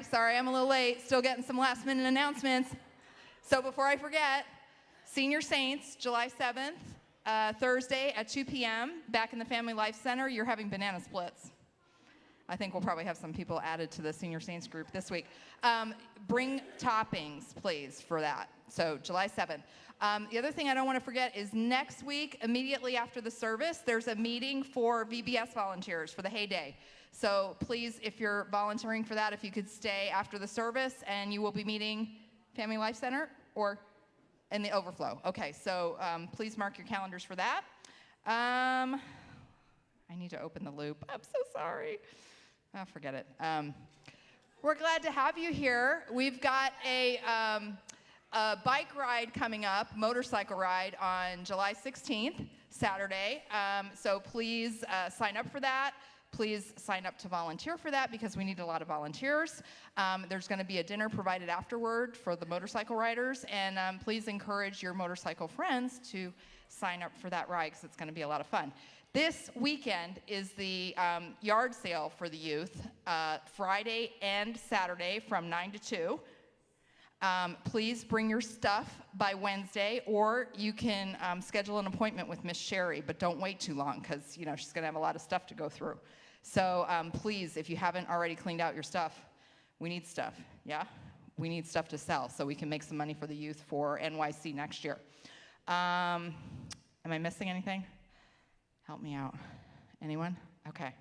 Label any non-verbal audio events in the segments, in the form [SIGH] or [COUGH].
Sorry, I'm a little late. Still getting some last minute announcements. So before I forget, Senior Saints, July 7th, uh, Thursday at 2 p.m., back in the Family Life Center, you're having banana splits. I think we'll probably have some people added to the Senior Saints group this week. Um, bring toppings, please, for that. So July 7th. Um, the other thing I don't want to forget is next week, immediately after the service, there's a meeting for VBS volunteers for the heyday. So please, if you're volunteering for that, if you could stay after the service and you will be meeting Family Life Center or in the overflow. Okay, so um, please mark your calendars for that. Um, I need to open the loop. I'm so sorry. Oh, forget it. Um, we're glad to have you here. We've got a, um, a, bike ride coming up, motorcycle ride on July 16th, Saturday. Um, so please uh, sign up for that please sign up to volunteer for that because we need a lot of volunteers. Um, there's going to be a dinner provided afterward for the motorcycle riders, and um, please encourage your motorcycle friends to sign up for that ride because it's going to be a lot of fun. This weekend is the um, yard sale for the youth, uh, Friday and Saturday from 9 to 2. Um, please bring your stuff by Wednesday, or you can um, schedule an appointment with Miss Sherry, but don't wait too long because you know she's going to have a lot of stuff to go through. So um, please, if you haven't already cleaned out your stuff, we need stuff, yeah? We need stuff to sell so we can make some money for the youth for NYC next year. Um, am I missing anything? Help me out. Anyone? Okay.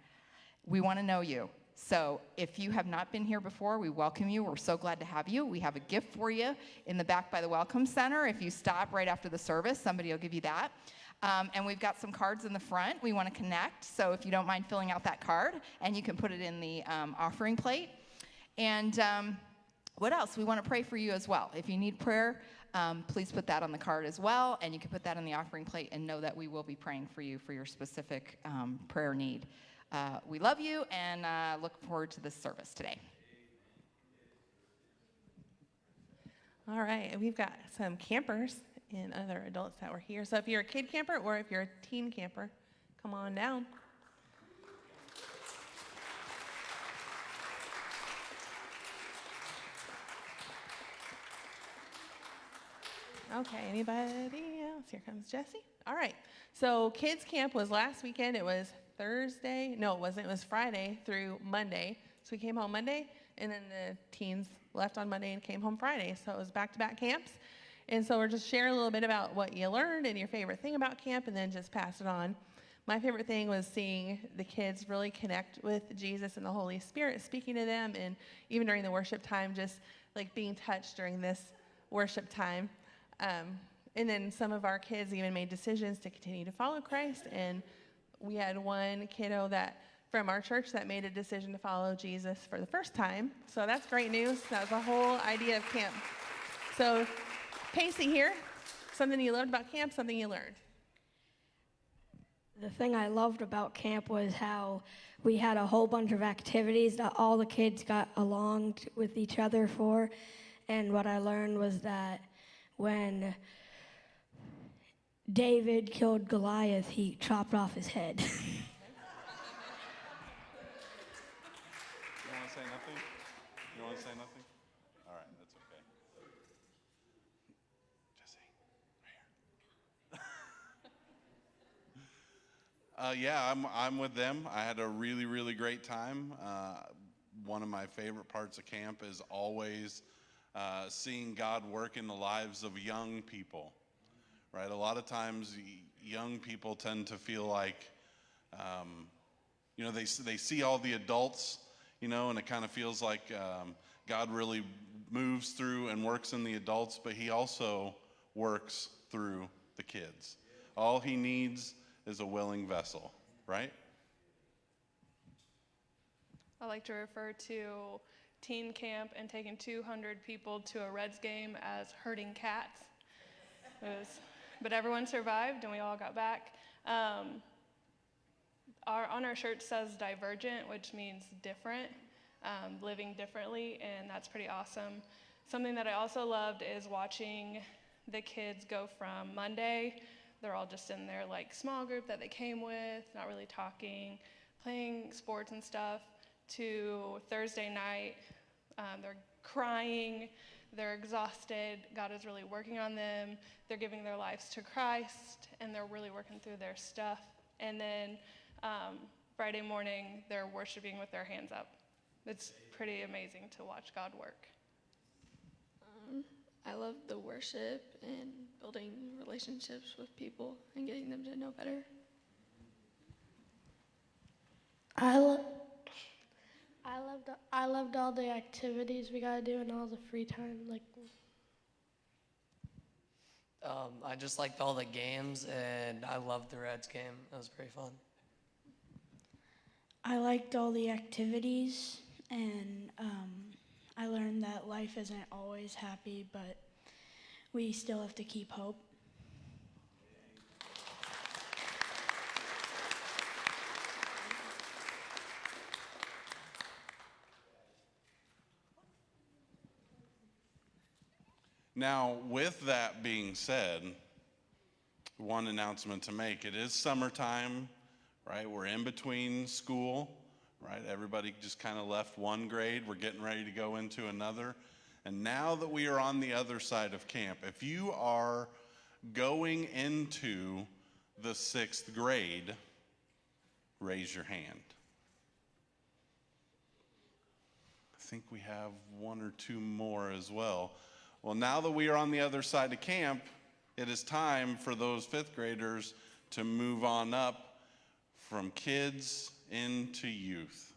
We want to know you. So if you have not been here before, we welcome you. We're so glad to have you. We have a gift for you in the back by the Welcome Center. If you stop right after the service, somebody will give you that. Um, and we've got some cards in the front. We want to connect, so if you don't mind filling out that card, and you can put it in the um, offering plate. And um, what else? We want to pray for you as well. If you need prayer, um, please put that on the card as well, and you can put that on the offering plate and know that we will be praying for you for your specific um, prayer need. Uh, we love you and uh, look forward to this service today. All right, we've got some campers and other adults that were here. So if you're a kid camper or if you're a teen camper, come on down. Okay, anybody else? Here comes Jesse. All right, so kids camp was last weekend. It was Thursday. No, it wasn't. It was Friday through Monday. So we came home Monday, and then the teens left on Monday and came home Friday. So it was back-to-back camps. And so we're just sharing a little bit about what you learned and your favorite thing about camp and then just pass it on. My favorite thing was seeing the kids really connect with Jesus and the Holy Spirit, speaking to them, and even during the worship time, just like being touched during this worship time. Um, and then some of our kids even made decisions to continue to follow Christ. And we had one kiddo that from our church that made a decision to follow Jesus for the first time. So that's great news. That was the whole idea of camp. So Pacey here, something you learned about camp, something you learned. The thing I loved about camp was how we had a whole bunch of activities that all the kids got along with each other for. And what I learned was that when David killed Goliath, he chopped off his head. [LAUGHS] Uh, yeah, I'm, I'm with them. I had a really, really great time. Uh, one of my favorite parts of camp is always uh, seeing God work in the lives of young people, right? A lot of times, young people tend to feel like, um, you know, they, they see all the adults, you know, and it kind of feels like um, God really moves through and works in the adults, but He also works through the kids. All He needs is a willing vessel, right? I like to refer to teen camp and taking 200 people to a Reds game as herding cats. Was, but everyone survived and we all got back. Um, our, on our shirt says divergent, which means different, um, living differently, and that's pretty awesome. Something that I also loved is watching the kids go from Monday they're all just in their like small group that they came with, not really talking, playing sports and stuff, to Thursday night, Um, they're crying, they're exhausted. God is really working on them. They're giving their lives to Christ, and they're really working through their stuff. And then um, Friday morning, they're worshiping with their hands up. It's pretty amazing to watch God work. I love the worship and building relationships with people and getting them to know better. I lo- I loved I loved all the activities we got to do and all the free time. Like Um, I just liked all the games, and I loved the Reds game. It was very fun. I liked all the activities, and um, I learned that life isn't always happy, but we still have to keep hope. Now, with that being said, one announcement to make. It is summertime, right? We're in between school, right? Everybody just kind of left one grade. We're getting ready to go into another. And now that we are on the other side of camp, if you are going into the sixth grade, raise your hand. I think we have one or two more as well. Well, now that we are on the other side of camp, it is time for those fifth graders to move on up from kids into youth.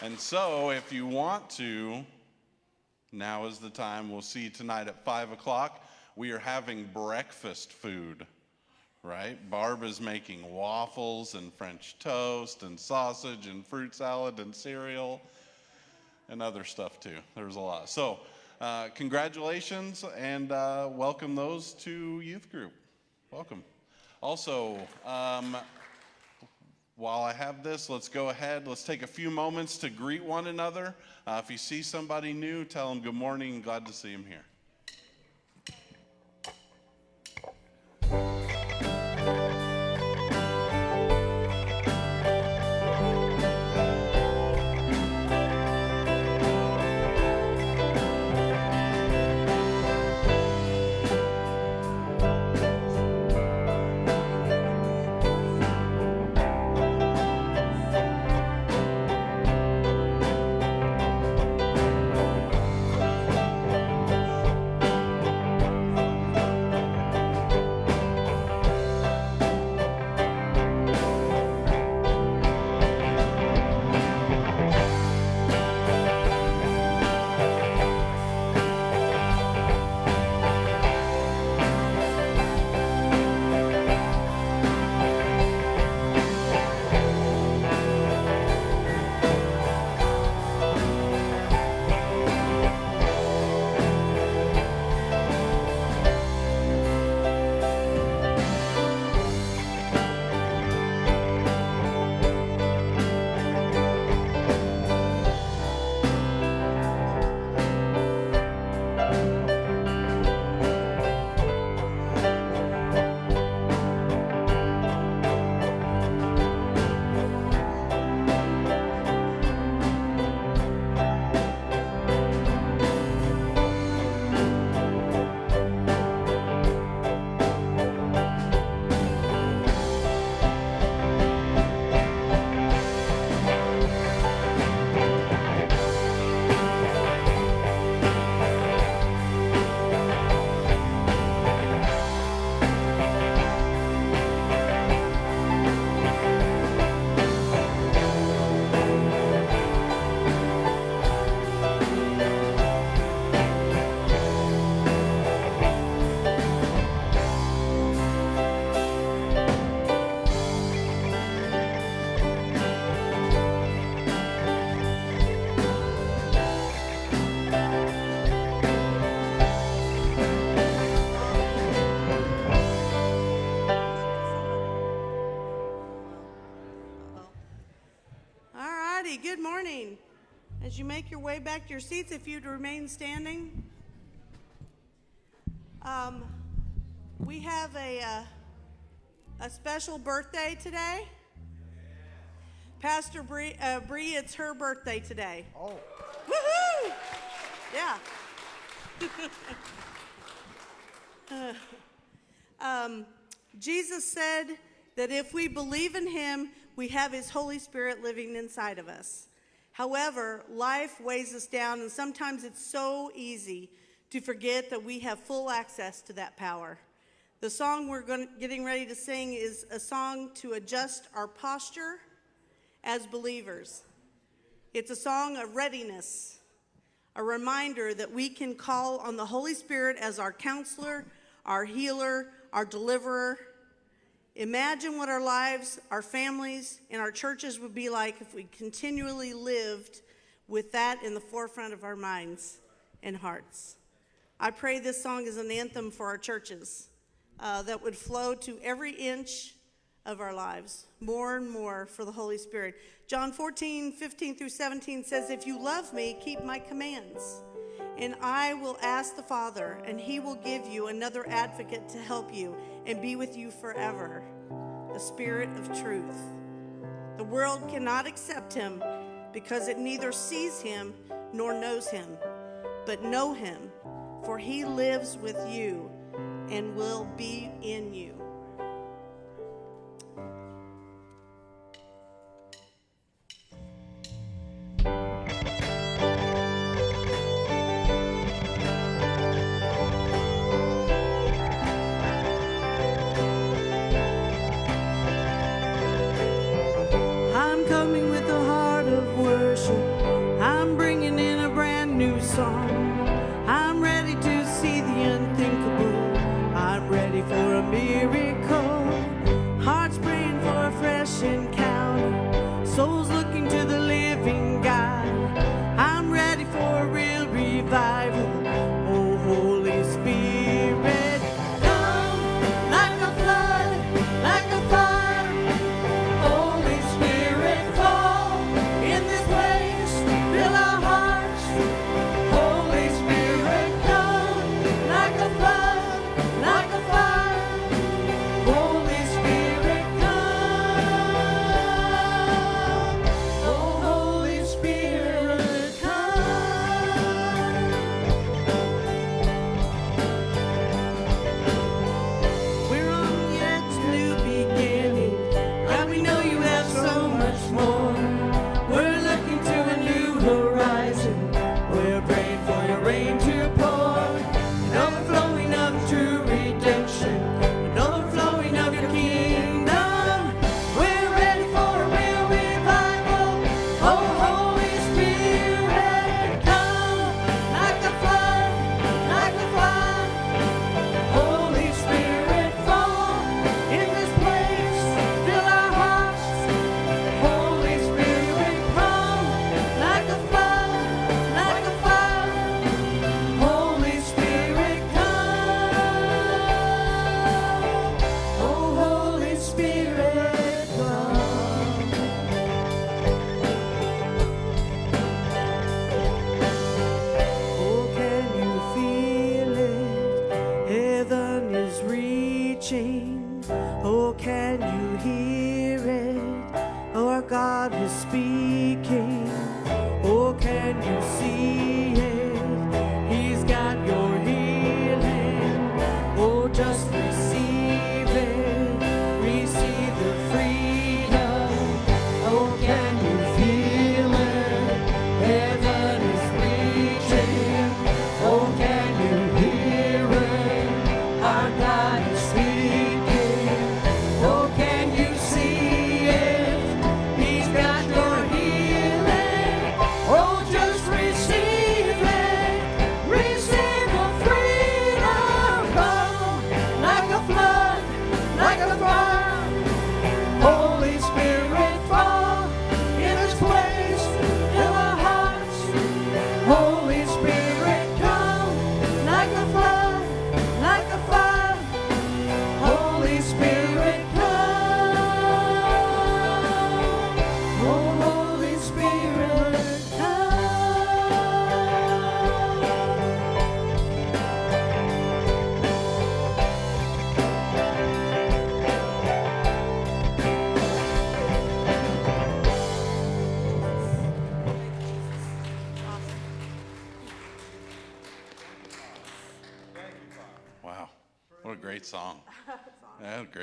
And so, if you want to, now is the time. We'll see tonight at 5 o'clock. We are having breakfast food, right? Barb is making waffles and French toast and sausage and fruit salad and cereal and other stuff too. There's a lot. So, uh, congratulations and uh, welcome those to youth group. Welcome. Also, um, while I have this, let's go ahead. Let's take a few moments to greet one another. Uh, if you see somebody new, tell them good morning. Glad to see them here. As you make your way back to your seats, if you'd remain standing. Um, we have a, uh, a special birthday today. Pastor Bree, uh, Bree, it's her birthday today. Oh. Woohoo! Yeah. Uh, [LAUGHS] um, Jesus said that if we believe in him, we have his Holy Spirit living inside of us. However, life weighs us down, and sometimes it's so easy to forget that we have full access to that power. The song we're getting ready to sing is a song to adjust our posture as believers. It's a song of readiness, a reminder that we can call on the Holy Spirit as our counselor, our healer, our deliverer. Imagine what our lives, our families, and our churches would be like if we continually lived with that in the forefront of our minds and hearts. I pray this song is an anthem for our churches uh, that would flow to every inch of our lives, more and more for the Holy Spirit. John 14, 15 through 17 says, If you love me, keep my commands. And I will ask the Father, and he will give you another advocate to help you and be with you forever the Spirit of truth. The world cannot accept him because it neither sees him nor knows him, but know him, for he lives with you and will be in you.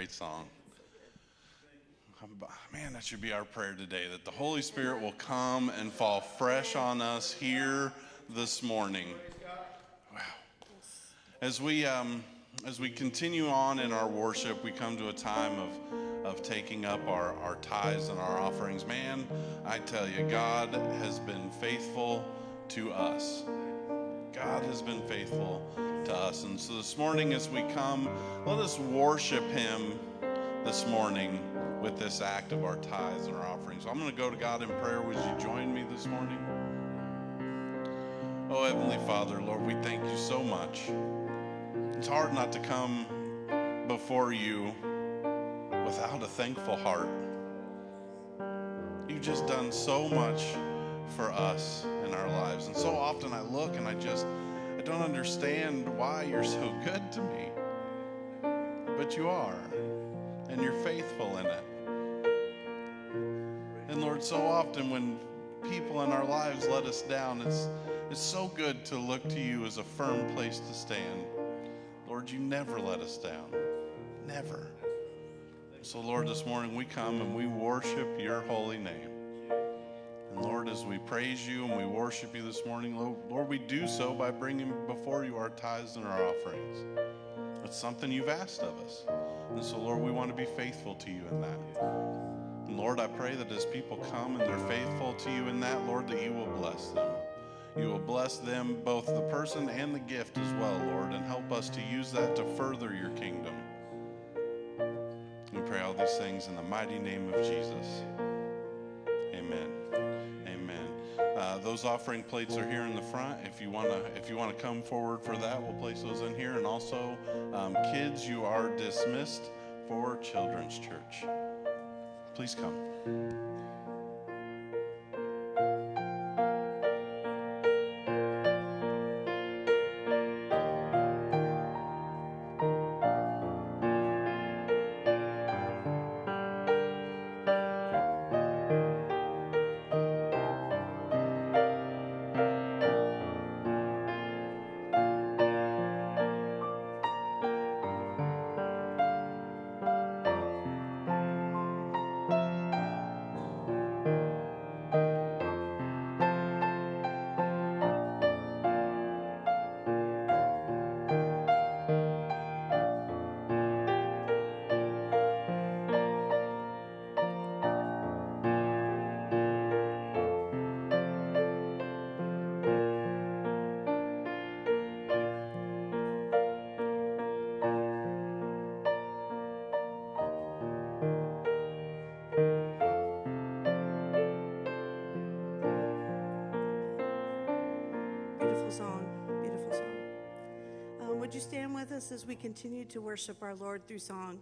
Great song. Man, that should be our prayer today that the Holy Spirit will come and fall fresh on us here this morning. Wow. As we, um, as we continue on in our worship, we come to a time of, of taking up our, our tithes and our offerings. Man, I tell you, God has been faithful to us. God has been faithful to us. And so this morning, as we come, let us worship Him this morning with this act of our tithes and our offerings. I'm going to go to God in prayer. Would you join me this morning? Oh, Heavenly Father, Lord, we thank you so much. It's hard not to come before you without a thankful heart. You've just done so much for us in our lives. And so often I look and I just, don't understand why you're so good to me. But you are, and you're faithful in it. And Lord, so often when people in our lives let us down, it's, it's so good to look to you as a firm place to stand. Lord, you never let us down. Never. So, Lord, this morning we come and we worship your holy name. And Lord, as we praise you and we worship you this morning, Lord, we do so by bringing before you our tithes and our offerings. It's something you've asked of us. And so, Lord, we want to be faithful to you in that. And Lord, I pray that as people come and they're faithful to you in that, Lord, that you will bless them. You will bless them, both the person and the gift as well, Lord, and help us to use that to further your kingdom. We pray all these things in the mighty name of Jesus. Amen. Amen. Uh, those offering plates are here in the front. If you wanna, if you wanna come forward for that, we'll place those in here. And also, um, kids, you are dismissed for Children's Church. Please come. As we continue to worship our Lord through song?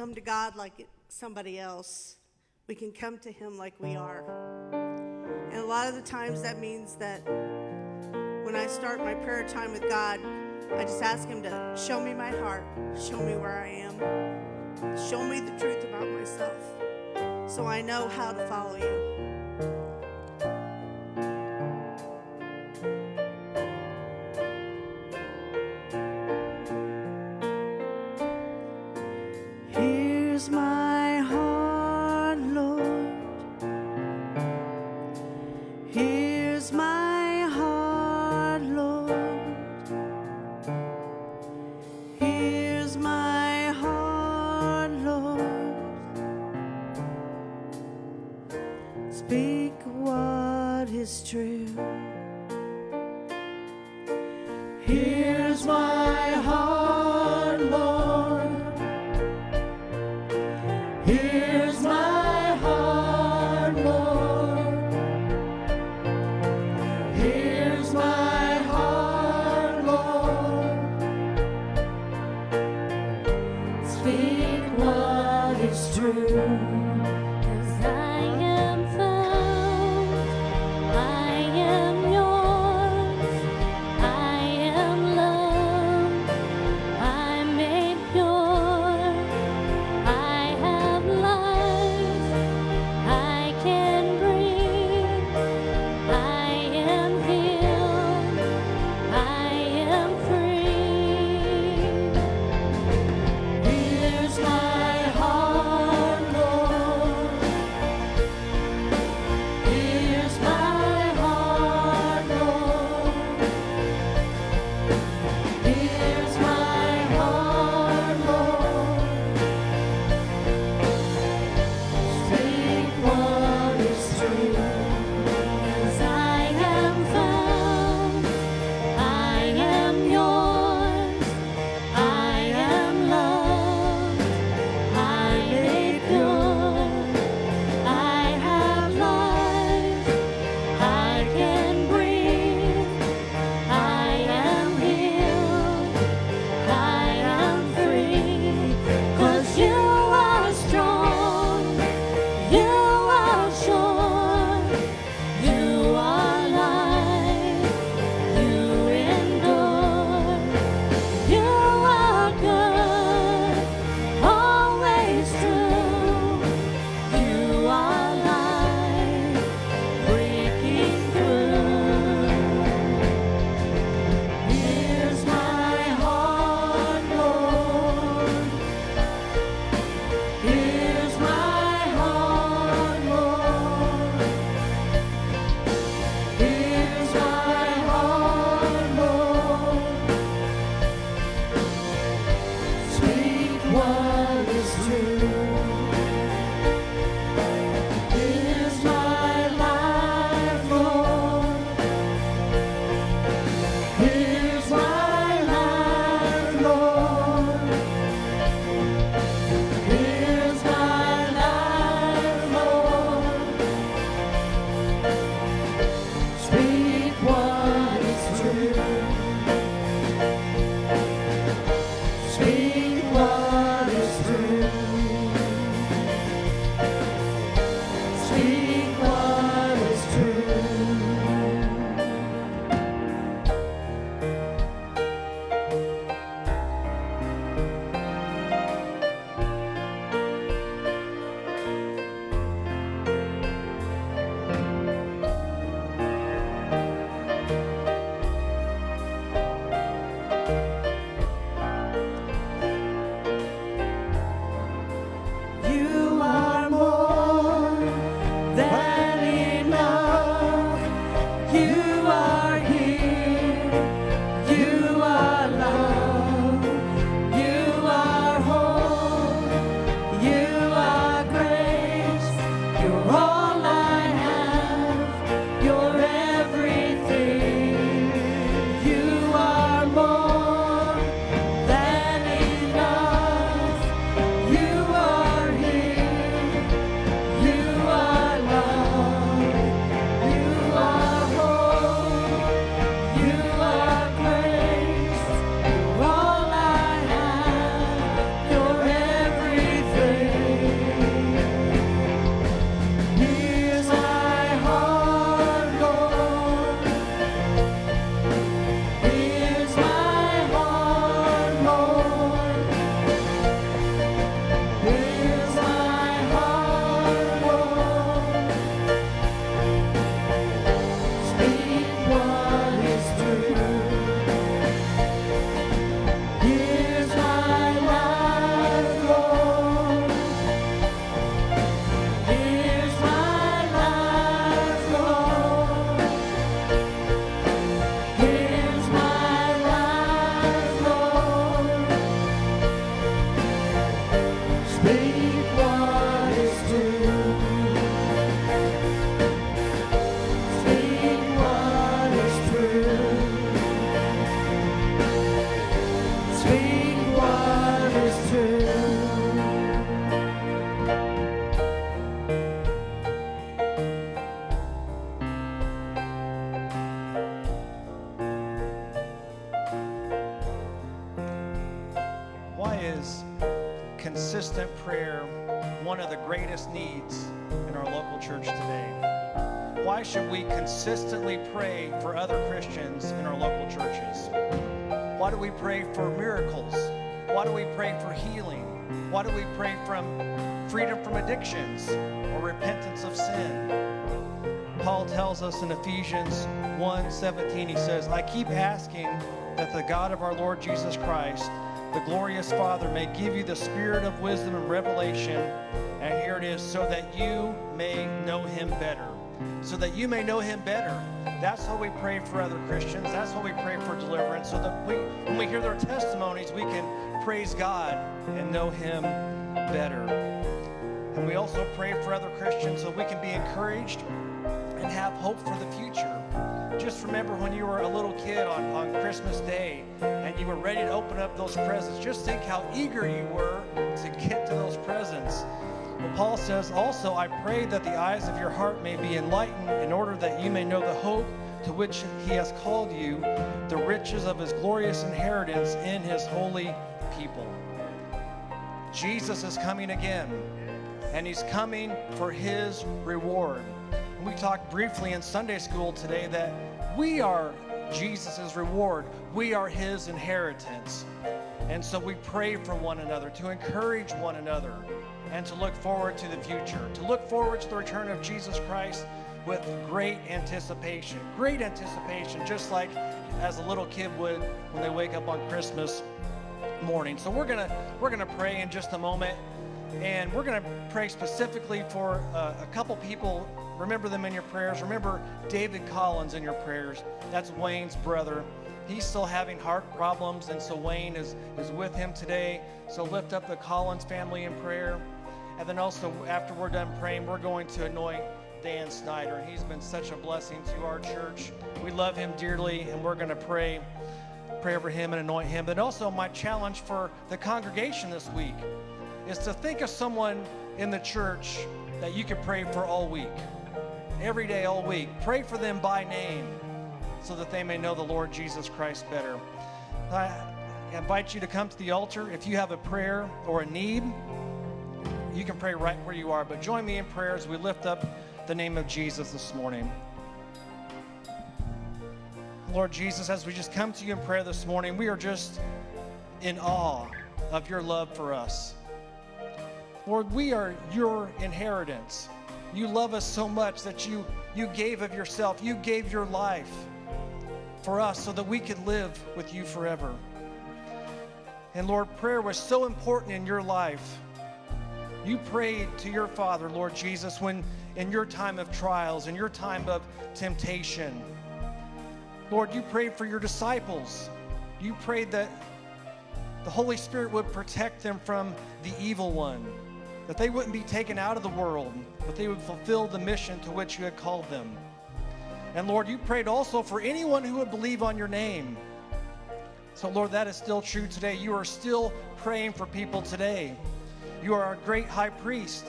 come to God like somebody else. We can come to Him like we are. And a lot of the times that means that when I start my prayer time with God, I just ask Him to show me my heart, show me where I am, show me the truth about myself so I know how to follow you. Consistently pray for other Christians in our local churches? Why do we pray for miracles? Why do we pray for healing? Why do we pray from freedom from addictions or repentance of sin? Paul tells us in Ephesians 1:17 he says, "I keep asking that the God of our Lord Jesus Christ, the glorious Father, may give you the spirit of wisdom and revelation." And here it is, so that you may know him better. So that you may know him better. That's how we pray for other Christians. That's how we pray for deliverance. So that we when we hear their testimonies, we can praise God and know him better. And we also pray for other Christians so we can be encouraged and have hope for the future. Just remember when you were a little kid on, on Christmas Day and you were ready to open up those presents. Just think how eager you were to get to those presents. Well, Paul says, Also, I pray that the eyes of your heart may be enlightened in order that you may know the hope to which he has called you, the riches of his glorious inheritance in his holy people. Jesus is coming again, and he's coming for his reward. And we talked briefly in Sunday school today that we are Jesus' reward, we are his inheritance. And so we pray for one another, to encourage one another, and to look forward to the future, to look forward to the return of Jesus Christ with great anticipation. Great anticipation, just like as a little kid would when they wake up on Christmas morning. So we're gonna we're gonna pray in just a moment, and we're gonna pray specifically for uh, a couple people. Remember them in your prayers. Remember David Collins in your prayers. That's Wayne's brother. He's still having heart problems, and so Wayne is is with him today. So lift up the Collins family in prayer, and then also after we're done praying, we're going to anoint Dan Snyder, he's been such a blessing to our church. We love him dearly, and we're going to pray pray over him and anoint him. But also, my challenge for the congregation this week is to think of someone in the church that you could pray for all week, every day, all week. Pray for them by name so that they may know the Lord Jesus Christ better. I invite you to come to the altar. If you have a prayer or a need, you can pray right where you are. But join me in prayer as we lift up the name of Jesus this morning. Lord Jesus, as we just come to you in prayer this morning, we are just in awe of your love for us. Lord, we are your inheritance. You love us so much that you, you gave of yourself, you gave your life for us so that we could live with you forever. And Lord, prayer was so important in your life. You prayed to your Father, Lord Jesus, when in your time of trials, in your time of temptation. Lord, you prayed for your disciples. You prayed that the Holy Spirit would protect them from the evil one, that they wouldn't be taken out of the world, but they would fulfill the mission to which you had called them. And Lord, you prayed also for anyone who would believe on your name. So, Lord, that is still true today. You are still praying for people today. You are our great high priest.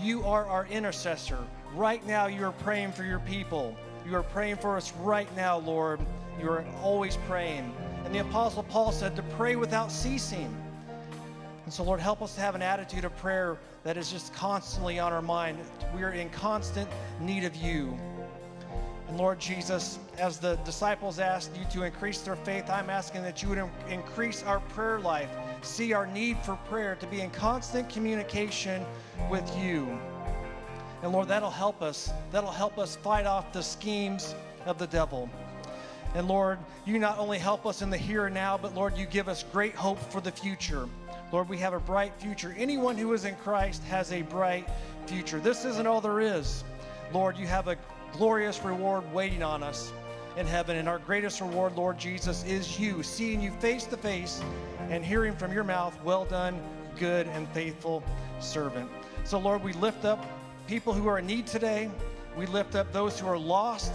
You are our intercessor. Right now, you are praying for your people. You are praying for us right now, Lord. You are always praying. And the Apostle Paul said to pray without ceasing. And so, Lord, help us to have an attitude of prayer that is just constantly on our mind. We are in constant need of you. And Lord Jesus, as the disciples asked you to increase their faith, I'm asking that you would increase our prayer life, see our need for prayer, to be in constant communication with you. And Lord, that'll help us. That'll help us fight off the schemes of the devil. And Lord, you not only help us in the here and now, but Lord, you give us great hope for the future. Lord, we have a bright future. Anyone who is in Christ has a bright future. This isn't all there is. Lord, you have a glorious reward waiting on us in heaven. And our greatest reward, Lord Jesus, is you, seeing you face to face and hearing from your mouth, well done, good and faithful servant. So, Lord, we lift up people who are in need today. We lift up those who are lost.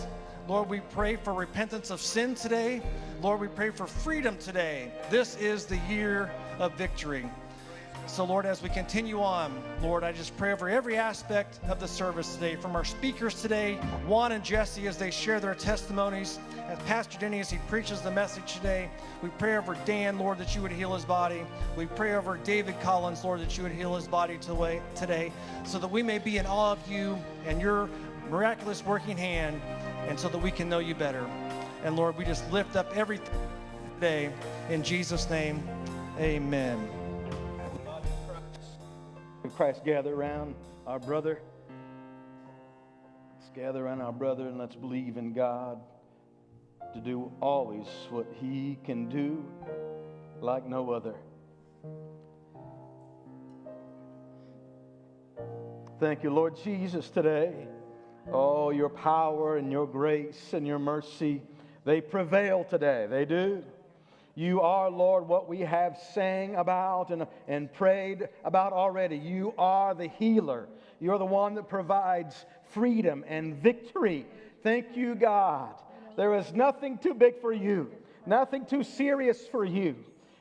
Lord, we pray for repentance of sin today. Lord, we pray for freedom today. This is the year of victory. So, Lord, as we continue on, Lord, I just pray over every aspect of the service today, from our speakers today, Juan and Jesse, as they share their testimonies, as Pastor Denny, as he preaches the message today. We pray over Dan, Lord, that you would heal his body. We pray over David Collins, Lord, that you would heal his body today, today so that we may be in awe of you and your miraculous working hand, and so that we can know you better. And Lord, we just lift up everything today. In Jesus' name, amen. Christ gather around our brother. Let's gather around our brother and let's believe in God to do always what he can do like no other. Thank you, Lord Jesus, today. Oh, your power and your grace and your mercy, they prevail today. They do. You are, Lord, what we have sang about and, and prayed about already. You are the healer. You're the one that provides freedom and victory. Thank you, God. There is nothing too big for you, nothing too serious for you.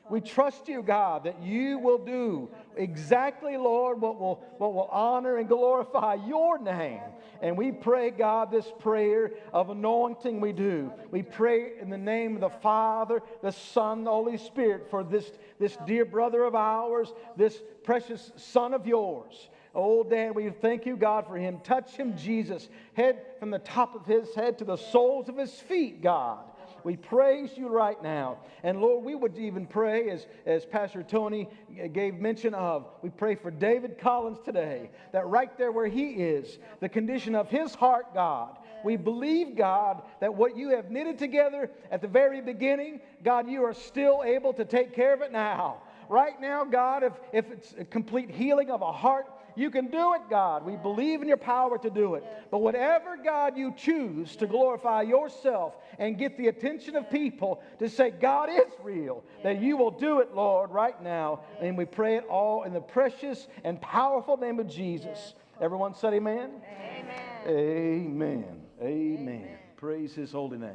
We trust you, God, that you will do exactly, Lord, what will, what will honor and glorify your name. And we pray, God, this prayer of anointing we do. We pray in the name of the Father, the Son, the Holy Spirit for this, this dear brother of ours, this precious son of yours. Oh, Dan, we thank you, God, for him. Touch him, Jesus, head from the top of his head to the soles of his feet, God. We praise you right now. And Lord, we would even pray, as, as Pastor Tony gave mention of, we pray for David Collins today, that right there where he is, the condition of his heart, God, we believe, God, that what you have knitted together at the very beginning, God, you are still able to take care of it now. Right now, God, if, if it's a complete healing of a heart, you can do it, God. We believe in your power to do it. But whatever, God, you choose to glorify yourself and get the attention of people to say, God is real, that you will do it, Lord, right now. And we pray it all in the precious and powerful name of Jesus. Everyone said, Amen. Amen. Amen. Amen. Praise his holy name.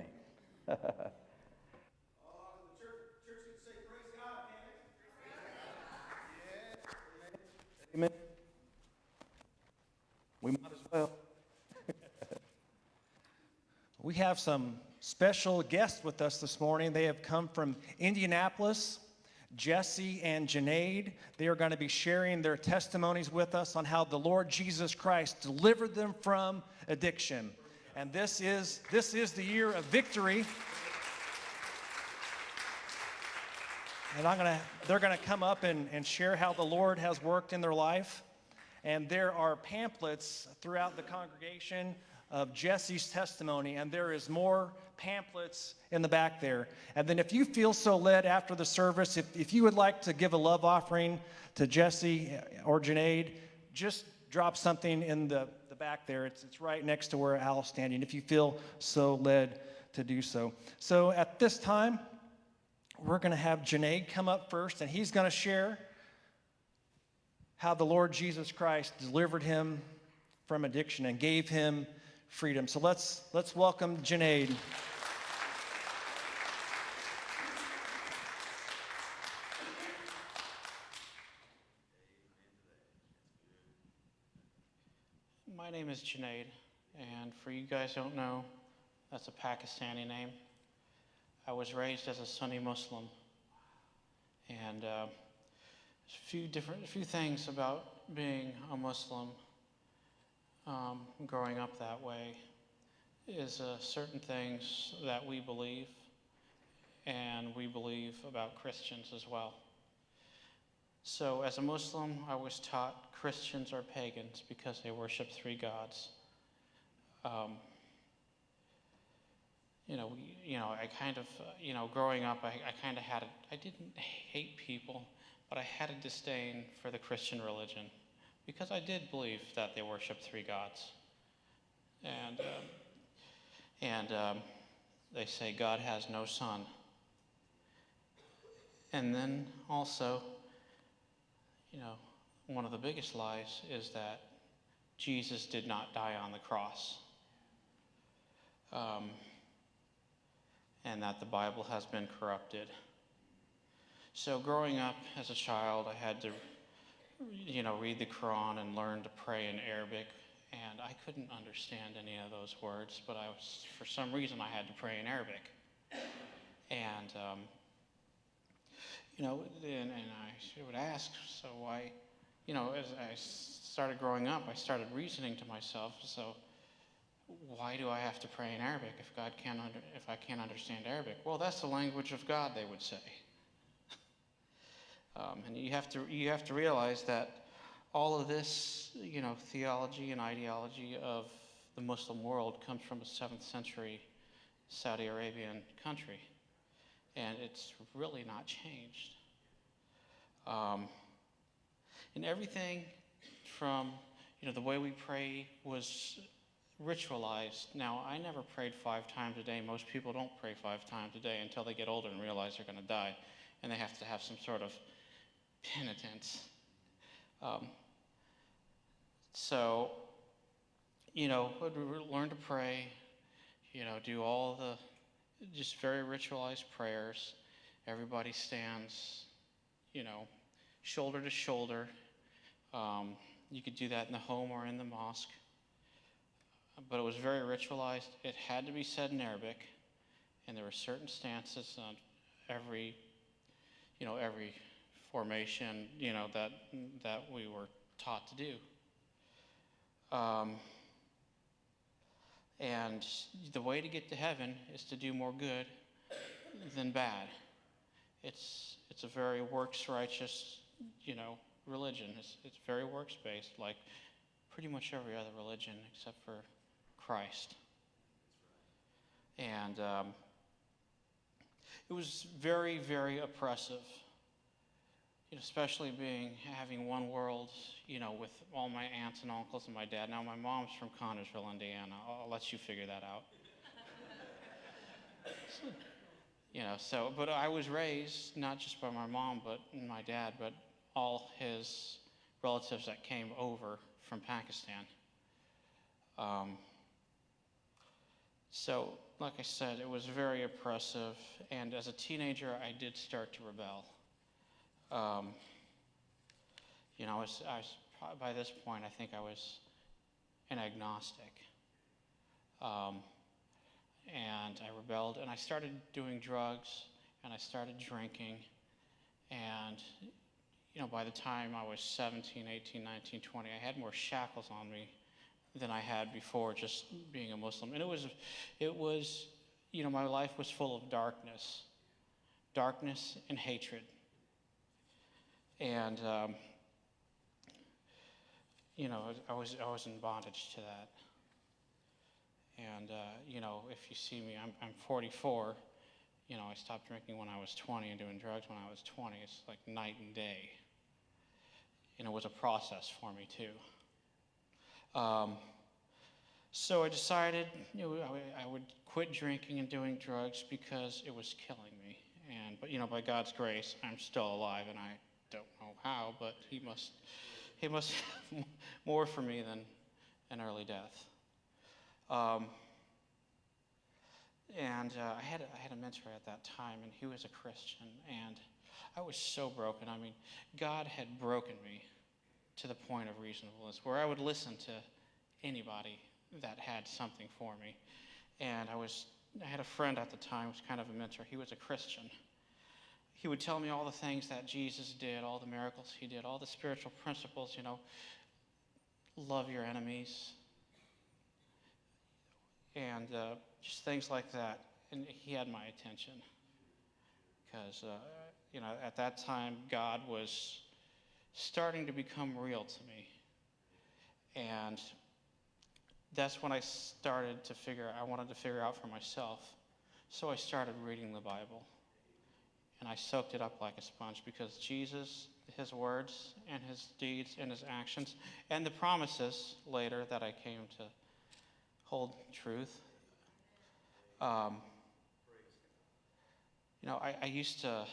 Church could say, praise God. Amen. Amen. We might as well. [LAUGHS] We have some special guests with us this morning. They have come from Indianapolis. Jesse and Junaid, they are going to be sharing their testimonies with us on how the Lord Jesus Christ delivered them from addiction. And this is this is the year of victory. And I'm gonna, they're going to come up and, and share how the Lord has worked in their life. And there are pamphlets throughout the congregation of Jesse's testimony, and there is more pamphlets in the back there. And then, if you feel so led after the service, if, if you would like to give a love offering to Jesse or Junaid, just drop something in the, the back there. It's, it's right next to where Al's standing, if you feel so led to do so. So, at this time, we're going to have Junaid come up first, and he's going to share how the Lord Jesus Christ delivered him from addiction and gave him freedom. So let's let's welcome Junaid. My name is Junaid, and for you guys don't know, that's a Pakistani name. I was raised as a Sunni Muslim, and uh, a few different, a few things about being a Muslim, um, growing up that way, is uh, certain things that we believe, and we believe about Christians as well. So, as a Muslim, I was taught Christians are pagans because they worship three gods. Um, you know, you know, I kind of, uh, you know, growing up, I, I kind of had a, I didn't hate people, but I had a disdain for the Christian religion because I did believe that they worship three gods. And, um, and um, they say God has no son. And then also, you know, one of the biggest lies is that Jesus did not die on the cross. Um, and that the Bible has been corrupted. So, growing up as a child, I had to you know, read the Quran and learn to pray in Arabic. And I couldn't understand any of those words, but I was, for some reason, I had to pray in Arabic. And, um, you know, and, and I would ask, so why, you know, as I started growing up, I started reasoning to myself, so why do I have to pray in Arabic if God can't under, if I can't understand Arabic? Well, that's the language of God, they would say. Um, and you have to you have to realize that all of this, you know, theology and ideology of the Muslim world comes from a seventh century Saudi Arabian country, and it's really not changed. Um, and everything from you know the way we pray was ritualized. Now, I never prayed five times a day. Most people don't pray five times a day until they get older and realize they're going to die, and they have to have some sort of penitence. Um, so, you know, learn to pray, you know, do all the just very ritualized prayers. Everybody stands, you know, shoulder to shoulder. Um, you could do that in the home or in the mosque but it was very ritualized. It had to be said in Arabic, and there were certain stances on every, you know, every formation, you know, that that we were taught to do. Um, and the way to get to heaven is to do more good than bad. It's it's a very works righteous, you know, religion. It's it's very works based, like pretty much every other religion except for Christ. And um, it was very, very oppressive, you know, especially being having one world, you know, with all my aunts and uncles and my dad. Now, my mom's from Connersville, Indiana. I'll, let you figure that out. [LAUGHS] you know, so, but I was raised not just by my mom, but my dad, but all his relatives that came over from Pakistan. Um, so, like I said, it was very oppressive, and as a teenager, I did start to rebel. Um, you know, I was, I was, by this point, I think I was an agnostic. Um, and I rebelled, and I started doing drugs, and I started drinking, and you know, by the time I was 17, 18, 19, 20, I had more shackles on me than I had before just being a Muslim. And it was, it was, you know, my life was full of darkness, darkness and hatred. And, um, you know, I was, I was in bondage to that. And, uh, you know, if you see me, I'm, I'm 44. You know, I stopped drinking when I was 20 and doing drugs when I was 20. It's like night and day. And it was a process for me, too. Um, so I decided you know, I, I would quit drinking and doing drugs because it was killing me. And but you know, by God's grace, I'm still alive, and I how, but He must He must have [LAUGHS] more for me than an early death. Um, and uh, I had a, I had a mentor at that time, and he was a Christian, and I was so broken. I mean, God had broken me to the point of reasonableness, where I would listen to anybody that had something for me. And I was, I had a friend at the time, was kind of a mentor. He was a Christian. He would tell me all the things that Jesus did, all the miracles he did, all the spiritual principles, you know, love your enemies, and uh, just things like that. And he had my attention because, uh, you know, at that time, God was starting to become real to me. And that's when I started to figure, I wanted to figure out for myself. So I started reading the Bible. And I soaked it up like a sponge because Jesus, his words and his deeds and his actions, and the promises later that I came to hold truth. Um, you know, I, I used to,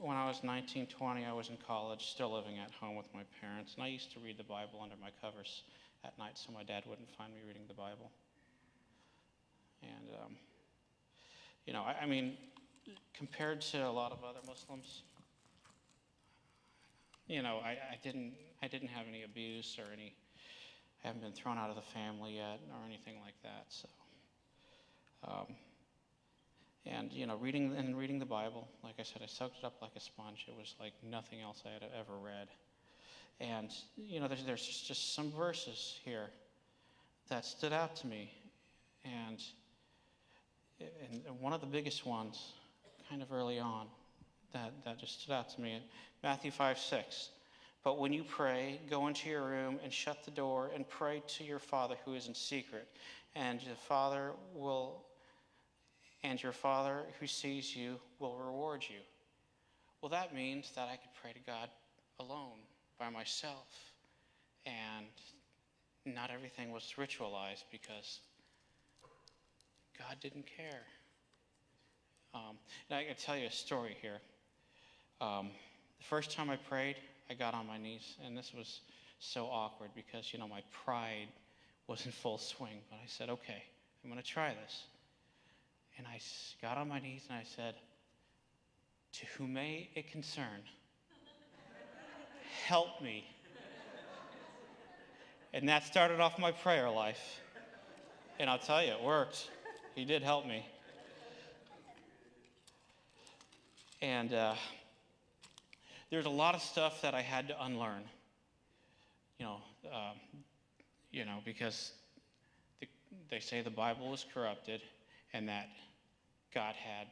when I was 19, 20, I was in college, still living at home with my parents, and I used to read the Bible under my covers at night so my dad wouldn't find me reading the Bible. And, um, you know, I, I, mean, compared to a lot of other Muslims, you know, I, I didn't I didn't have any abuse or any I haven't been thrown out of the family yet or anything like that. So, um, and you know, reading and reading the Bible, like I said, I soaked it up like a sponge. It was like nothing else I had ever read. And you know, there's there's just, just some verses here that stood out to me, and and one of the biggest ones, kind of early on, that that just stood out to me. Matthew five six. But when you pray, go into your room and shut the door and pray to your Father who is in secret, and the Father will and your Father who sees you will reward you. Well, that means that I could pray to God alone, by myself, and not everything was ritualized because God didn't care. Um, and I can tell you a story here. Um, the first time I prayed, I got on my knees, and this was so awkward because, you know, my pride was in full swing. But I said, okay, I'm going to try this. And I got on my knees and I said, To whom may it concern, help me. And that started off my prayer life. And I'll tell you, it worked. He did help me. And uh, there's a lot of stuff that I had to unlearn. You know, um, you know, because the, they say the Bible is corrupted, and that God had,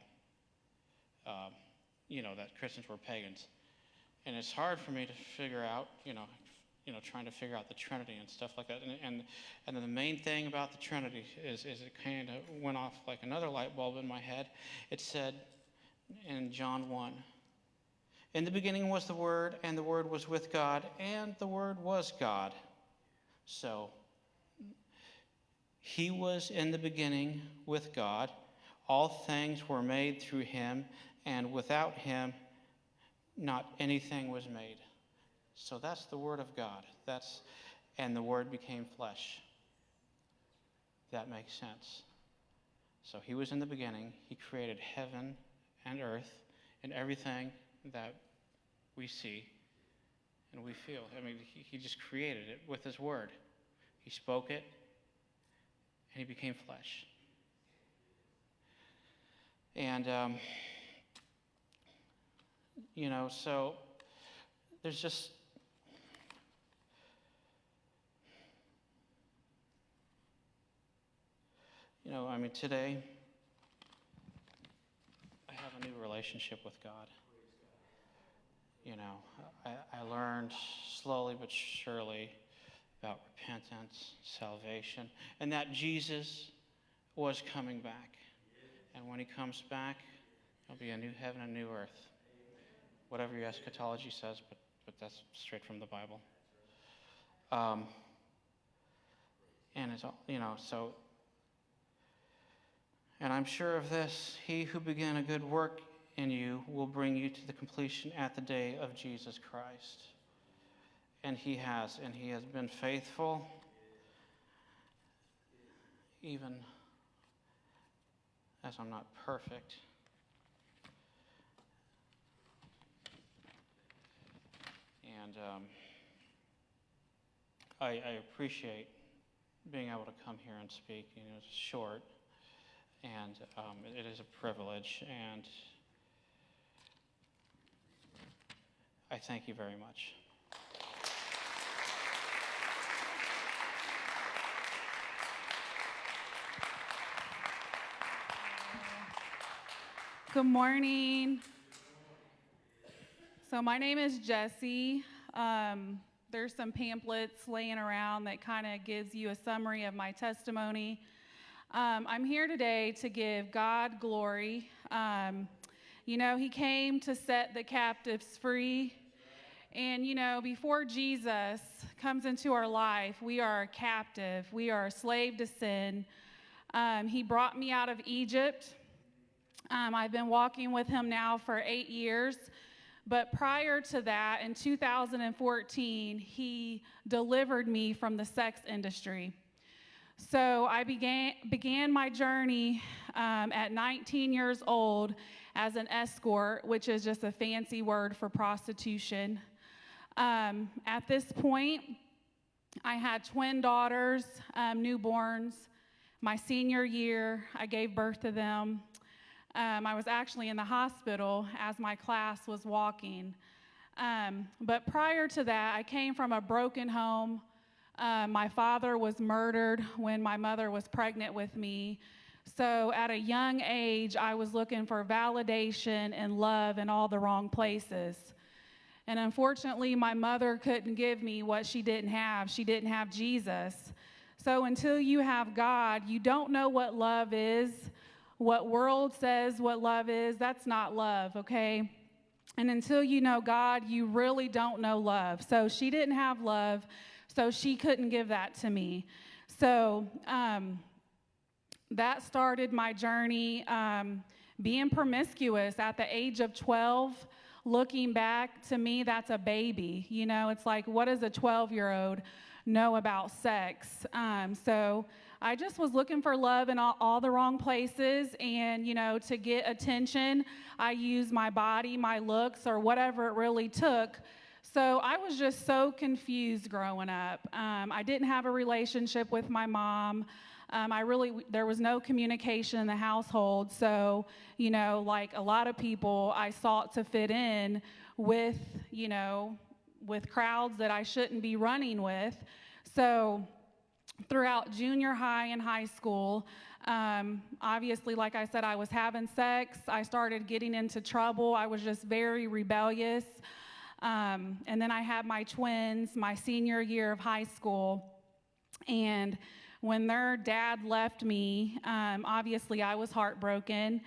um, you know, that Christians were pagans. And it's hard for me to figure out, you know, you know, trying to figure out the Trinity and stuff like that. And, and, and the main thing about the Trinity is, is it kind of went off like another light bulb in my head. It said in John 1, in the beginning was the Word, and the Word was with God, and the Word was God. So, He was in the beginning with God. All things were made through him, and without him, not anything was made. So that's the word of God. That's and the word became flesh. That makes sense. So he was in the beginning. He created heaven and earth and everything that we see and we feel. I mean, he, just created it with his word. He spoke it and he became flesh. And, um, you know, so there's just, you know, I mean, today, have a new relationship with God. You know, I, I learned slowly but surely about repentance, salvation, and that Jesus was coming back. And when he comes back, there'll be a new heaven and a new earth. Whatever your eschatology says, but, but that's straight from the Bible. Um, and it's all, you know, so, and I'm sure of this, he who began a good work in you will bring you to the completion at the day of Jesus Christ. And he has, and he has been faithful even as I'm not perfect. And um, I, I, appreciate being able to come here and speak. You know, it's short, and um, it, is a privilege. And I thank you very much. Good morning. So, my name is Jessie. Um, there's some pamphlets laying around that kind of gives you a summary of my testimony. Um, I'm here today to give God glory. Um, you know, He came to set the captives free. And, you know, before Jesus comes into our life, we are a captive, we are a slave to sin. Um, he brought me out of Egypt. Um, I've been walking with him now for eight years. But prior to that, in 2014, he delivered me from the sex industry. So I began, began my journey um, at 19 years old as an escort, which is just a fancy word for prostitution. Um, at this point, I had twin daughters, um, newborns. My senior year, I gave birth to them. Um, I was actually in the hospital as my class was walking. Um, but prior to that, I came from a broken home. Uh, my father was murdered when my mother was pregnant with me. So at a young age, I was looking for validation and love in all the wrong places. And unfortunately, my mother couldn't give me what she didn't have. She didn't have Jesus. So until you have God, you don't know what love is. What world says what love is, that's not love, okay? And until you know God, you really don't know love. So she didn't have love, so she couldn't give that to me. So um, that started my journey um, being promiscuous at the age of 12 looking back to me that's a baby you know it's like what does a 12 year old know about sex um, so i just was looking for love in all, all the wrong places and you know to get attention i used my body my looks or whatever it really took so I was just so confused growing up. Um, I didn't have a relationship with my mom. Um, I really, there was no communication in the household. So, you know, like a lot of people, I sought to fit in with, you know, with crowds that I shouldn't be running with. So, throughout junior high and high school, um, obviously, like I said, I was having sex. I started getting into trouble. I was just very rebellious. Um, and then I had my twins my senior year of high school. And when their dad left me, um, obviously I was heartbroken.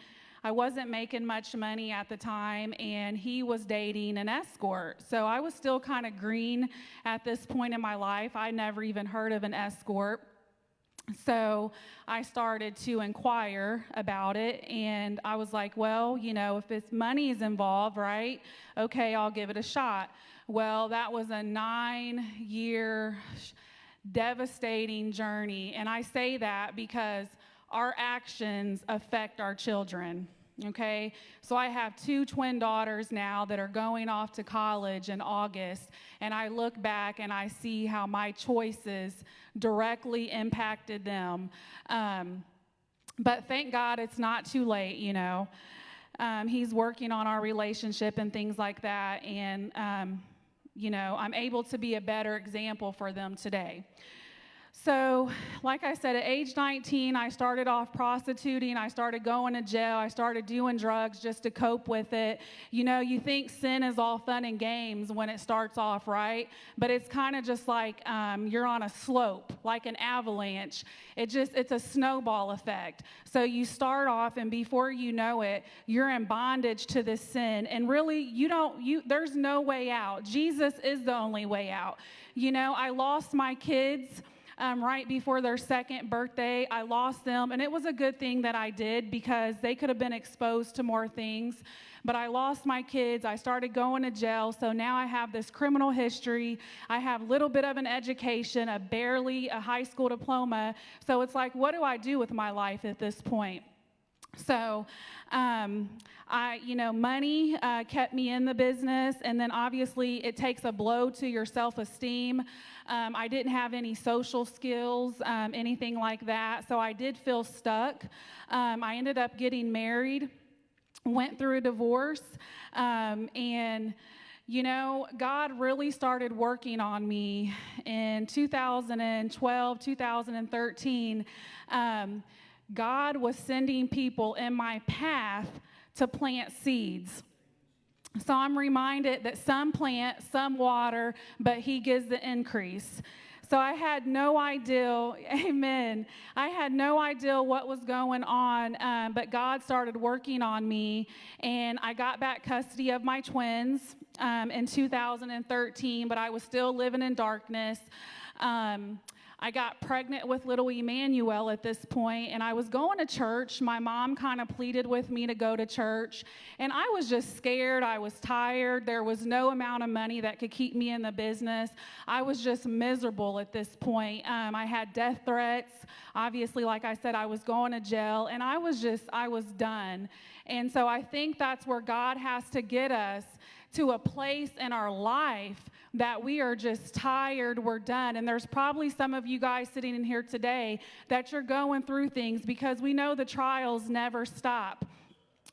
I wasn't making much money at the time, and he was dating an escort. So I was still kind of green at this point in my life. I never even heard of an escort. So I started to inquire about it, and I was like, well, you know, if this money is involved, right? Okay, I'll give it a shot. Well, that was a nine year devastating journey. And I say that because our actions affect our children. Okay, so I have two twin daughters now that are going off to college in August, and I look back and I see how my choices directly impacted them. Um, but thank God it's not too late, you know. Um, he's working on our relationship and things like that, and um, you know, I'm able to be a better example for them today. So, like I said, at age 19, I started off prostituting. I started going to jail. I started doing drugs just to cope with it. You know, you think sin is all fun and games when it starts off, right? But it's kind of just like um, you're on a slope, like an avalanche. It just, it's a snowball effect. So you start off, and before you know it, you're in bondage to this sin. And really, you don't, you, there's no way out. Jesus is the only way out. You know, I lost my kids um, right before their second birthday. I lost them, and it was a good thing that I did because they could have been exposed to more things. But I lost my kids. I started going to jail, so now I have this criminal history. I have a little bit of an education, a barely a high school diploma. So it's like, what do I do with my life at this point? So, um, I, you know, money uh, kept me in the business, and then obviously it takes a blow to your self esteem. Um, I didn't have any social skills, um, anything like that, so I did feel stuck. Um, I ended up getting married, went through a divorce, um, and you know, God really started working on me in 2012, 2013. Um, God was sending people in my path to plant seeds. So I'm reminded that some plant, some water, but He gives the increase. So I had no idea, [LAUGHS] amen. I had no idea what was going on, um, but God started working on me, and I got back custody of my twins um, in 2013, but I was still living in darkness. Um, I got pregnant with little Emmanuel at this point, and I was going to church. My mom kind of pleaded with me to go to church, and I was just scared. I was tired. There was no amount of money that could keep me in the business. I was just miserable at this point. Um, I had death threats. Obviously, like I said, I was going to jail, and I was just, I was done. And so I think that's where God has to get us to a place in our life that we are just tired, we're done. And there's probably some of you guys sitting in here today that you're going through things because we know the trials never stop.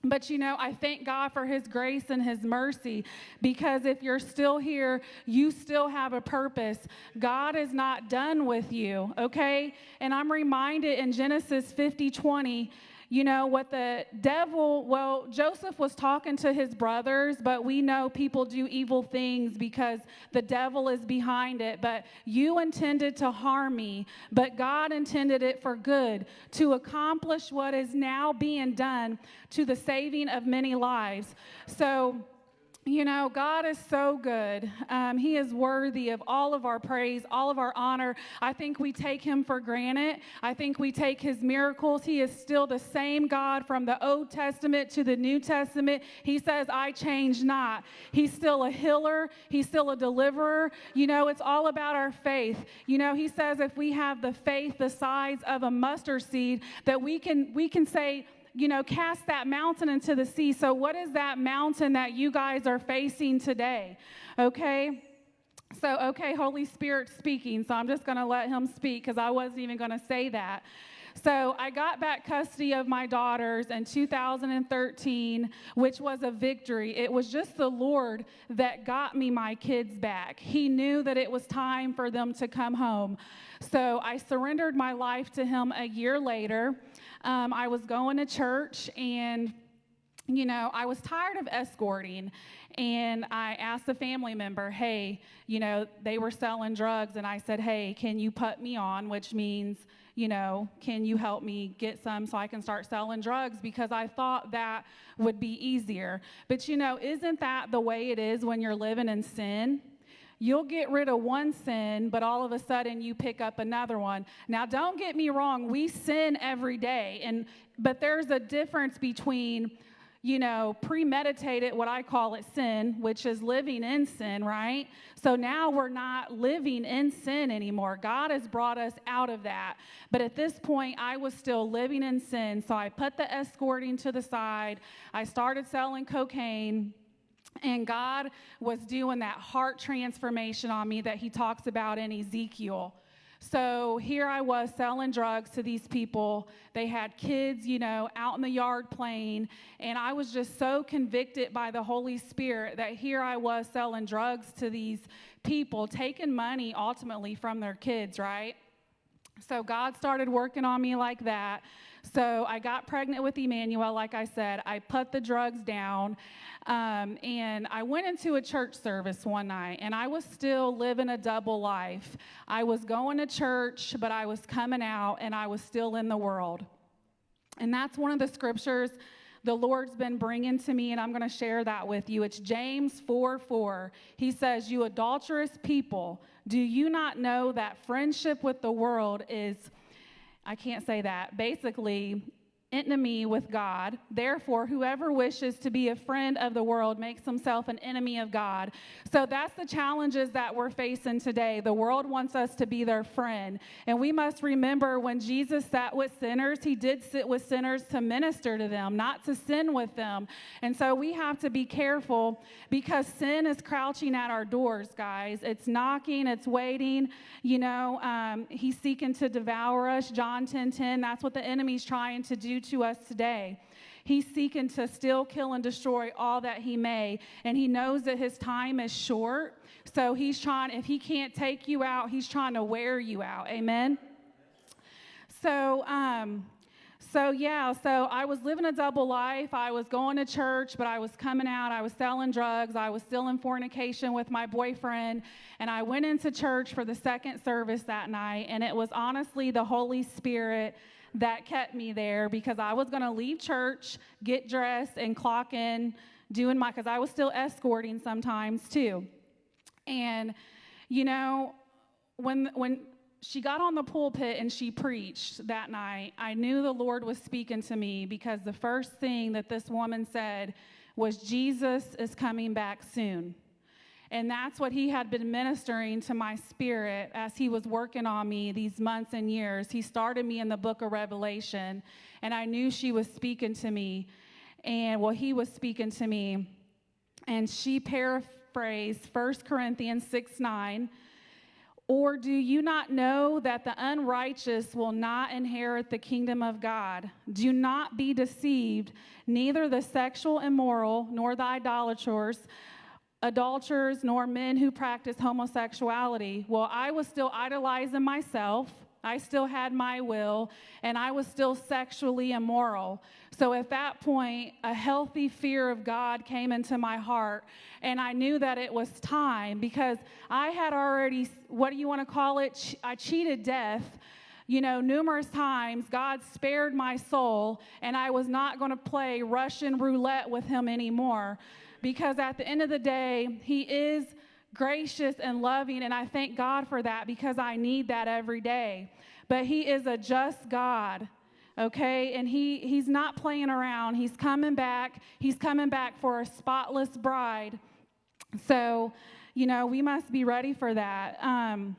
But you know, I thank God for His grace and His mercy because if you're still here, you still have a purpose. God is not done with you, okay? And I'm reminded in Genesis 50 20, you know, what the devil, well, Joseph was talking to his brothers, but we know people do evil things because the devil is behind it. But you intended to harm me, but God intended it for good to accomplish what is now being done to the saving of many lives. So, you know, God is so good. Um, he is worthy of all of our praise, all of our honor. I think we take him for granted. I think we take his miracles. He is still the same God from the Old Testament to the New Testament. He says, I change not. He's still a healer, he's still a deliverer. You know, it's all about our faith. You know, he says if we have the faith the size of a mustard seed, that we can we can say, you know, cast that mountain into the sea. So, what is that mountain that you guys are facing today? Okay? So, okay, Holy Spirit speaking. So, I'm just going to let him speak because I wasn't even going to say that. So, I got back custody of my daughters in 2013, which was a victory. It was just the Lord that got me my kids back. He knew that it was time for them to come home. So, I surrendered my life to Him a year later. Um, I was going to church and you know, I was tired of escorting, and I asked a family member, hey, you know, they were selling drugs, and I said, hey, can you put me on, which means, you know, can you help me get some so I can start selling drugs? Because I thought that would be easier. But, you know, isn't that the way it is when you're living in sin? You'll get rid of one sin, but all of a sudden you pick up another one. Now, don't get me wrong, we sin every day, and but there's a difference between you know, premeditated, what I call it sin, which is living in sin, right? So now we're not living in sin anymore. God has brought us out of that. But at this point, I was still living in sin. So I put the escorting to the side. I started selling cocaine. And God was doing that heart transformation on me that He talks about in Ezekiel. So here I was selling drugs to these people. They had kids, you know, out in the yard playing. And I was just so convicted by the Holy Spirit that here I was selling drugs to these people, taking money ultimately from their kids, right? So God started working on me like that. So I got pregnant with Emmanuel, like I said. I put the drugs down. Um, and I went into a church service one night, and I was still living a double life. I was going to church, but I was coming out, and I was still in the world. And that's one of the scriptures the Lord's been bringing to me, and I'm going to share that with you. It's James 4 4. He says, You adulterous people, do you not know that friendship with the world is, I can't say that, basically, enemy with God. Therefore, whoever wishes to be a friend of the world makes himself an enemy of God. So that's the challenges that we're facing today. The world wants us to be their friend. And we must remember when Jesus sat with sinners, he did sit with sinners to minister to them, not to sin with them. And so we have to be careful because sin is crouching at our doors, guys. It's knocking, it's waiting. You know, um, he's seeking to devour us. John 10 10, that's what the enemy's trying to do to us today. He's seeking to still kill, and destroy all that he may. And he knows that his time is short. So he's trying, if he can't take you out, he's trying to wear you out. Amen? So, um, so yeah, so I was living a double life. I was going to church, but I was coming out. I was selling drugs. I was still in fornication with my boyfriend. And I went into church for the second service that night. And it was honestly the Holy Spirit that kept me there because I was going to leave church, get dressed, and clock in doing my, because I was still escorting sometimes too. And, you know, when, when, she got on the pulpit and she preached that night. I knew the Lord was speaking to me because the first thing that this woman said was, Jesus is coming back soon. And that's what he had been ministering to my spirit as he was working on me these months and years. He started me in the book of Revelation, and I knew she was speaking to me. And well, he was speaking to me. And she paraphrased phrase, 1 Corinthians 6 9. Or do you not know that the unrighteous will not inherit the kingdom of God? Do not be deceived, neither the sexual immoral, nor the idolaters, adulterers, nor men who practice homosexuality. Well, I was still idolizing myself. I still had my will, and I was still sexually immoral. So at that point, a healthy fear of God came into my heart, and I knew that it was time because I had already, what do you want to call it? I cheated death you know, numerous times God spared my soul, and I was not going to play Russian roulette with Him anymore because at the end of the day, He is gracious and loving, and I thank God for that because I need that every day. But He is a just God. Okay, and he he's not playing around. He's coming back. He's coming back for a spotless bride. So, you know, we must be ready for that. Um,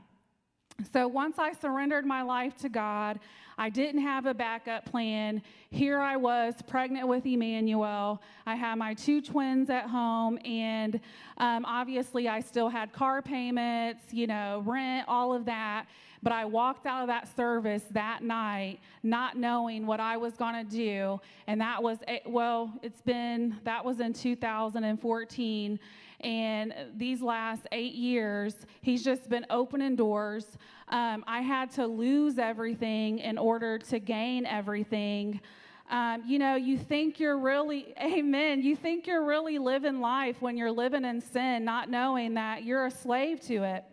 so once I surrendered my life to God, I didn't have a backup plan. Here I was, pregnant with Emmanuel. I had my two twins at home, and um, obviously I still had car payments, you know, rent, all of that. But I walked out of that service that night not knowing what I was going to do. And that was, well, it's been, that was in 2014. And these last eight years, he's just been opening doors. Um, I had to lose everything in order to gain everything. Um, you know, you think you're really, [LAUGHS] amen, you think you're really living life when you're living in sin, not knowing that you're a slave to it.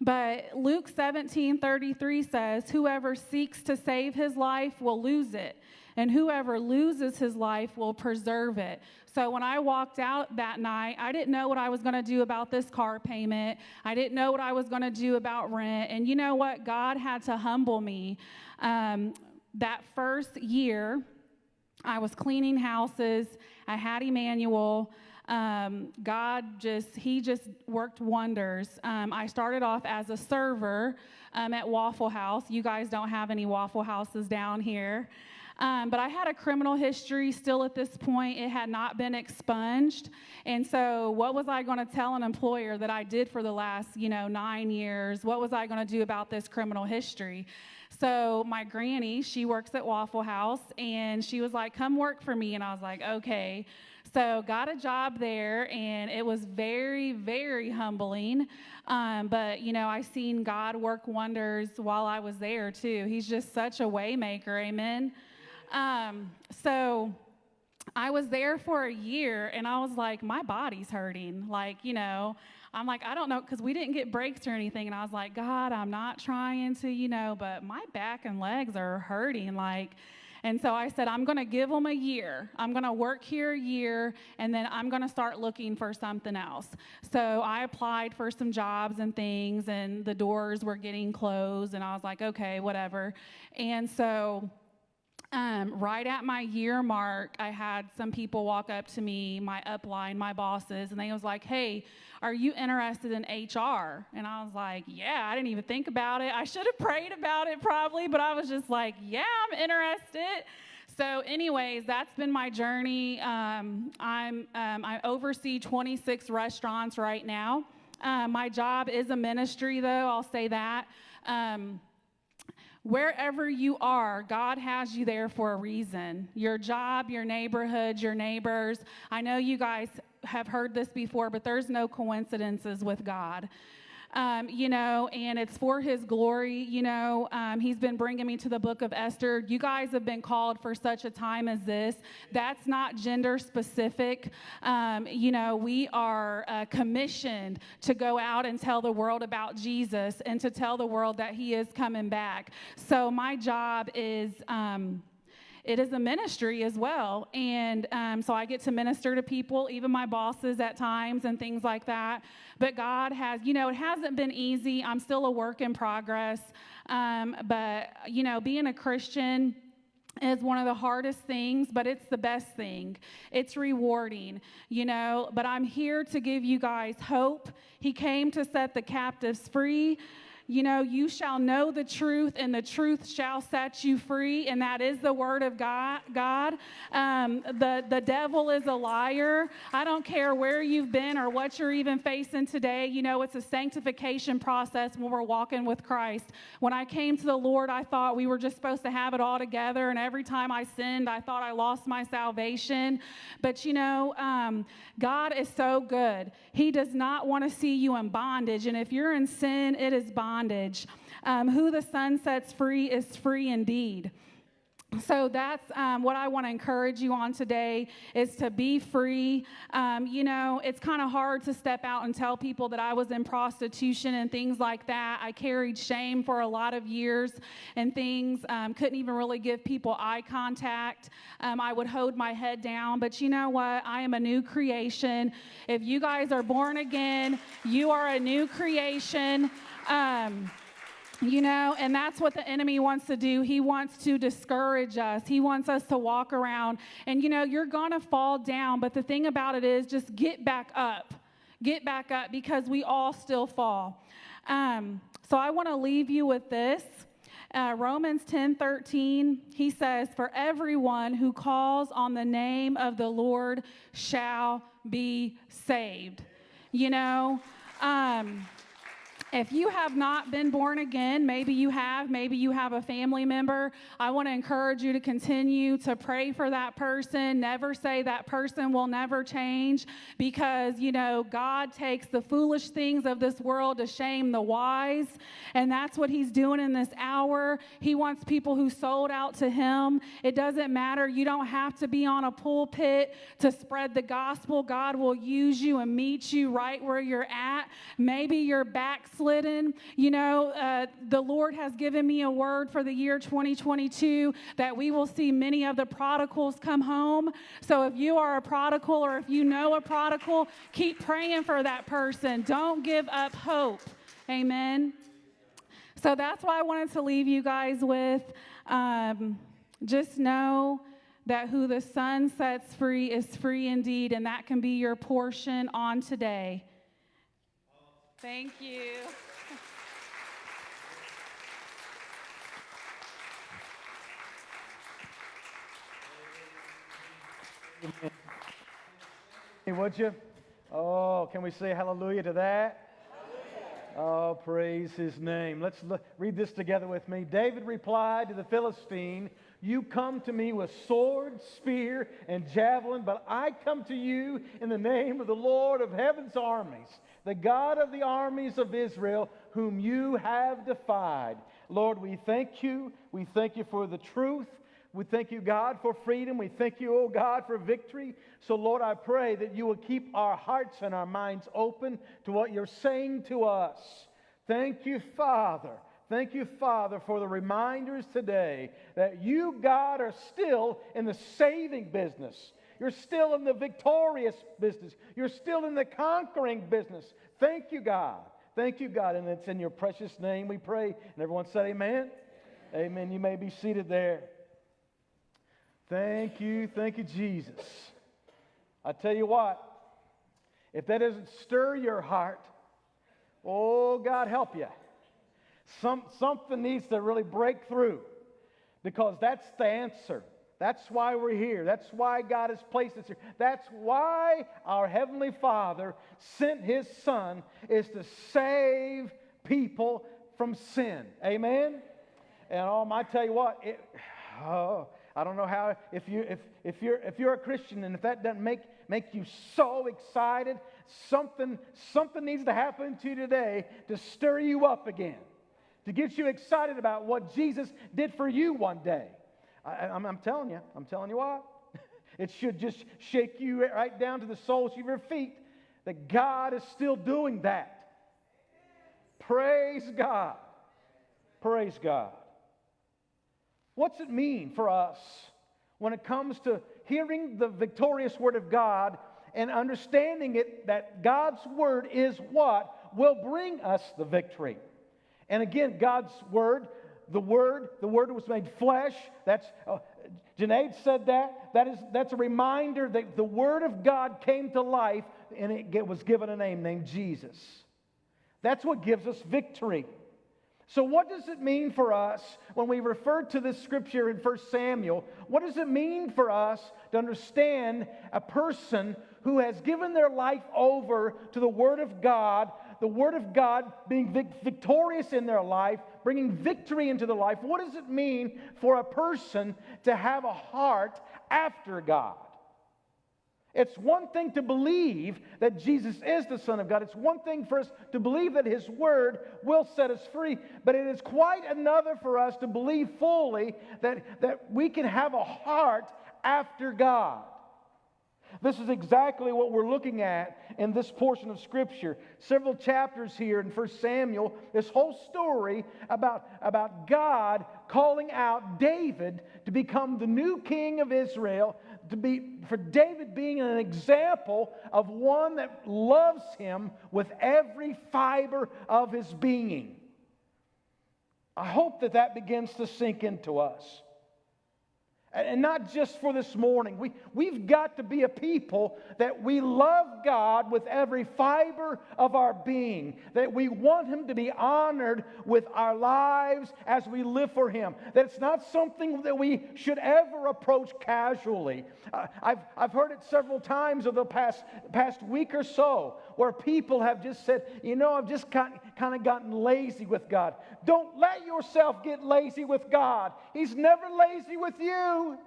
But Luke 17 33 says, Whoever seeks to save his life will lose it, and whoever loses his life will preserve it. So when I walked out that night, I didn't know what I was going to do about this car payment. I didn't know what I was going to do about rent. And you know what? God had to humble me. Um, that first year, I was cleaning houses, I had Emmanuel. Um, God just, He just worked wonders. Um, I started off as a server um, at Waffle House. You guys don't have any Waffle Houses down here. Um, but I had a criminal history still at this point. It had not been expunged. And so, what was I going to tell an employer that I did for the last, you know, nine years? What was I going to do about this criminal history? So, my granny, she works at Waffle House, and she was like, come work for me. And I was like, okay. So, got a job there, and it was very, very humbling. Um, but, you know, I seen God work wonders while I was there, too. He's just such a waymaker. Amen. Um, so I was there for a year and I was like, my body's hurting. Like, you know, I'm like, I don't know, because we didn't get breaks or anything. And I was like, God, I'm not trying to, you know, but my back and legs are hurting. Like, and so I said, I'm going to give them a year. I'm going to work here a year, and then I'm going to start looking for something else. So I applied for some jobs and things, and the doors were getting closed, and I was like, okay, whatever. And so um, right at my year mark, I had some people walk up to me, my upline, my bosses, and they was like, "Hey, are you interested in HR?" And I was like, "Yeah." I didn't even think about it. I should have prayed about it probably, but I was just like, "Yeah, I'm interested." So, anyways, that's been my journey. Um, I'm um, I oversee 26 restaurants right now. Uh, my job is a ministry, though. I'll say that. Wherever you are, God has you there for a reason. Your job, your neighborhood, your neighbors. I know you guys have heard this before, but there's no coincidences with God um, you know, and it's for his glory. You know, um, he's been bringing me to the book of Esther. You guys have been called for such a time as this. That's not gender specific. Um, you know, we are uh, commissioned to go out and tell the world about Jesus and to tell the world that he is coming back. So my job is. Um, it is a ministry as well. And um, so I get to minister to people, even my bosses at times and things like that. But God has, you know, it hasn't been easy. I'm still a work in progress. Um, but, you know, being a Christian, is one of the hardest things, but it's the best thing. It's rewarding, you know. But I'm here to give you guys hope. He came to set the captives free you know, you shall know the truth, and the truth shall set you free, and that is the word of God. God, um, the the devil is a liar. I don't care where you've been or what you're even facing today. You know, it's a sanctification process when we're walking with Christ. When I came to the Lord, I thought we were just supposed to have it all together, and every time I sinned, I thought I lost my salvation. But you know, um, God is so good. He does not want to see you in bondage, and if you're in sin, it is bondage. Um, who the Son sets free is free indeed. So that's um, what I want to encourage you on today is to be free. Um, you know, it's kind of hard to step out and tell people that I was in prostitution and things like that. I carried shame for a lot of years and things. Um, couldn't even really give people eye contact. Um, I would hold my head down. But you know what? I am a new creation. If you guys are born again, you are a new creation. Um, you know, and that's what the enemy wants to do. He wants to discourage us. He wants us to walk around. And, you know, you're going to fall down. But the thing about it is just get back up. Get back up because we all still fall. Um, so I want to leave you with this. Uh, Romans 10 13, he says, For everyone who calls on the name of the Lord shall be saved. You know, um, if you have not been born again, maybe you have, maybe you have a family member, I want to encourage you to continue to pray for that person. Never say that person will never change because, you know, God takes the foolish things of this world to shame the wise. And that's what He's doing in this hour. He wants people who sold out to Him. It doesn't matter. You don't have to be on a pulpit to spread the gospel. God will use you and meet you right where you're at. Maybe you're backslidden. You know, uh, the Lord has given me a word for the year 2022 that we will see many of the prodigals come home. So if you are a prodigal or if you know a prodigal, keep praying for that person. Don't give up hope. Amen. So that's what I wanted to leave you guys with. Um, just know that who the Son sets free is free indeed, and that can be your portion on today. Thank you. Hey, would you? Oh, can we say hallelujah to that? Oh, praise his name. Let's look, read this together with me. David replied to the Philistine, You come to me with sword, spear, and javelin, but I come to you in the name of the Lord of heaven's armies, the God of the armies of Israel, whom you have defied. Lord, we thank you. We thank you for the truth. We thank you, God, for freedom. We thank you, oh God, for victory. So, Lord, I pray that you will keep our hearts and our minds open to what you're saying to us. Thank you, Father. Thank you, Father, for the reminders today that you, God, are still in the saving business. You're still in the victorious business. You're still in the conquering business. Thank you, God. Thank you, God. And it's in your precious name we pray. And everyone said, Amen. Amen. You may be seated there. Thank you. Thank you, Jesus. I tell you what, if that doesn't stir your heart, oh, God help you. Some, something needs to really break through because that's the answer. That's why we're here. That's why God has placed us here. That's why our Heavenly Father sent His Son is to save people from sin. Amen? And um, I tell you what, it, oh, I don't know how, if, you, if, if, you're, if you're a Christian and if that doesn't make, make you so excited, something, something needs to happen to you today to stir you up again, to get you excited about what Jesus did for you one day. I, I'm, I'm telling you, I'm telling you what. [LAUGHS] It should just shake you right down to the soles of your feet that God is still doing that. Praise God. Praise God. What's it mean for us when it comes to hearing the victorious word of God and understanding it that God's word is what will bring us the victory? And again, God's word, the word, the word was made flesh. That's uh, Junaid said that. That is that's a reminder that the word of God came to life and it was given a name named Jesus. That's what gives us victory. So, what does it mean for us when we refer to this scripture in 1 Samuel? What does it mean for us to understand a person who has given their life over to the Word of God, the Word of God being victorious in their life, bringing victory into the life? What does it mean for a person to have a heart after God? It's one thing to believe that Jesus is the Son of God. It's one thing for us to believe that His Word will set us free. But it is quite another for us to believe fully that, that we can have a heart after God. This is exactly what we're looking at in this portion of Scripture. Several chapters here in 1 Samuel, this whole story about, about God calling out David to become the new king of Israel, to be, for David being an example of one that loves him with every fiber of his being. I hope that that begins to sink into us. And not just for this morning. We, we've got to be a people that we love God with every fiber of our being, that we want Him to be honored with our lives as we live for Him. That it's not something that we should ever approach casually. Uh, I've, I've heard it several times over the past, past week or so where people have just said, you know, I've just kind, kind of gotten lazy with God. Don't let yourself get lazy with God. He's never lazy with you.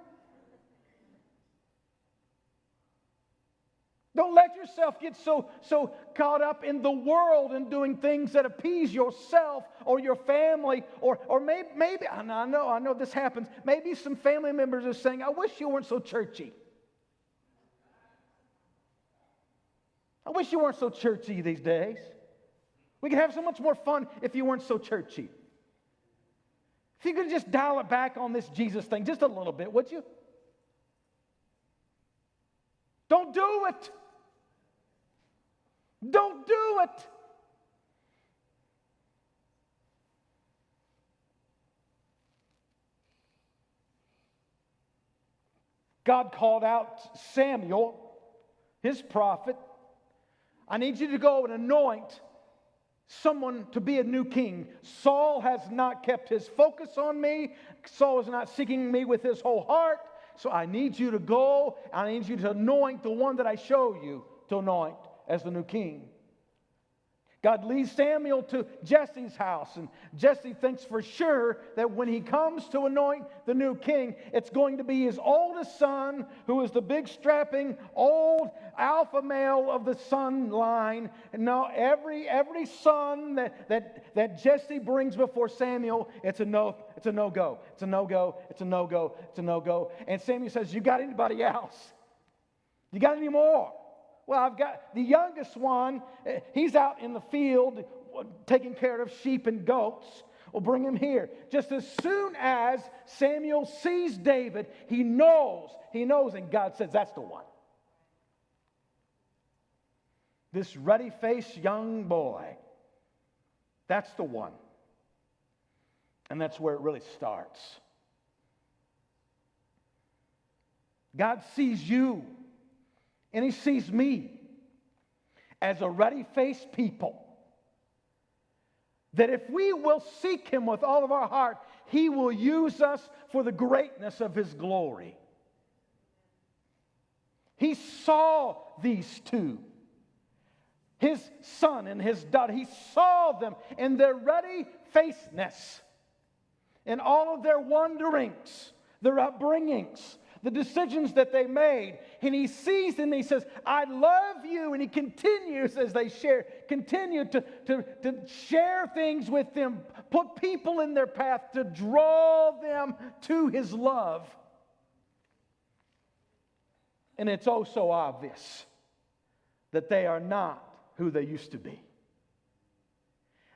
Don't let yourself get so, so caught up in the world and doing things that appease yourself or your family, or, or maybe, maybe I know, I know this happens. Maybe some family members are saying, I wish you weren't so churchy. I wish you weren't so churchy these days. We could have so much more fun if you weren't so churchy. If you could just dial it back on this Jesus thing just a little bit, would you? Don't do it. Don't do it. God called out Samuel, his prophet. I need you to go and anoint someone to be a new king. Saul has not kept his focus on me. Saul is not seeking me with his whole heart. So I need you to go. I need you to anoint the one that I show you to anoint as the new king. God leads Samuel to Jesse's house, and Jesse thinks for sure that when he comes to anoint the new king, it's going to be his oldest son, who is the big strapping old alpha male of the son line. And now every every son that that that Jesse brings before Samuel, it's a no, it's a no-go, it's a no-go, it's a no-go, it's a no-go. And Samuel says, You got anybody else? You got any more? Well, I've got the youngest one, eh, he's out in the field taking care of sheep and goats. We'll bring him here. Just as soon as Samuel sees David, he knows, he knows, and God says, That's the one. This ruddy faced young boy, that's the one. And that's where it really starts. God sees you and he sees me as a ruddy faced people. That if we will seek him with all of our heart, he will use us for the greatness of his glory. He saw these two, his son and his daughter. He saw them in their ruddy facedness, in all of their wanderings, their upbringings, the decisions that they made. And he sees them and he says, I love you. And he continues as they share, continue to, to, to share things with them, put people in their path to draw them to his love. And it's oh so obvious that they are not who they used to be.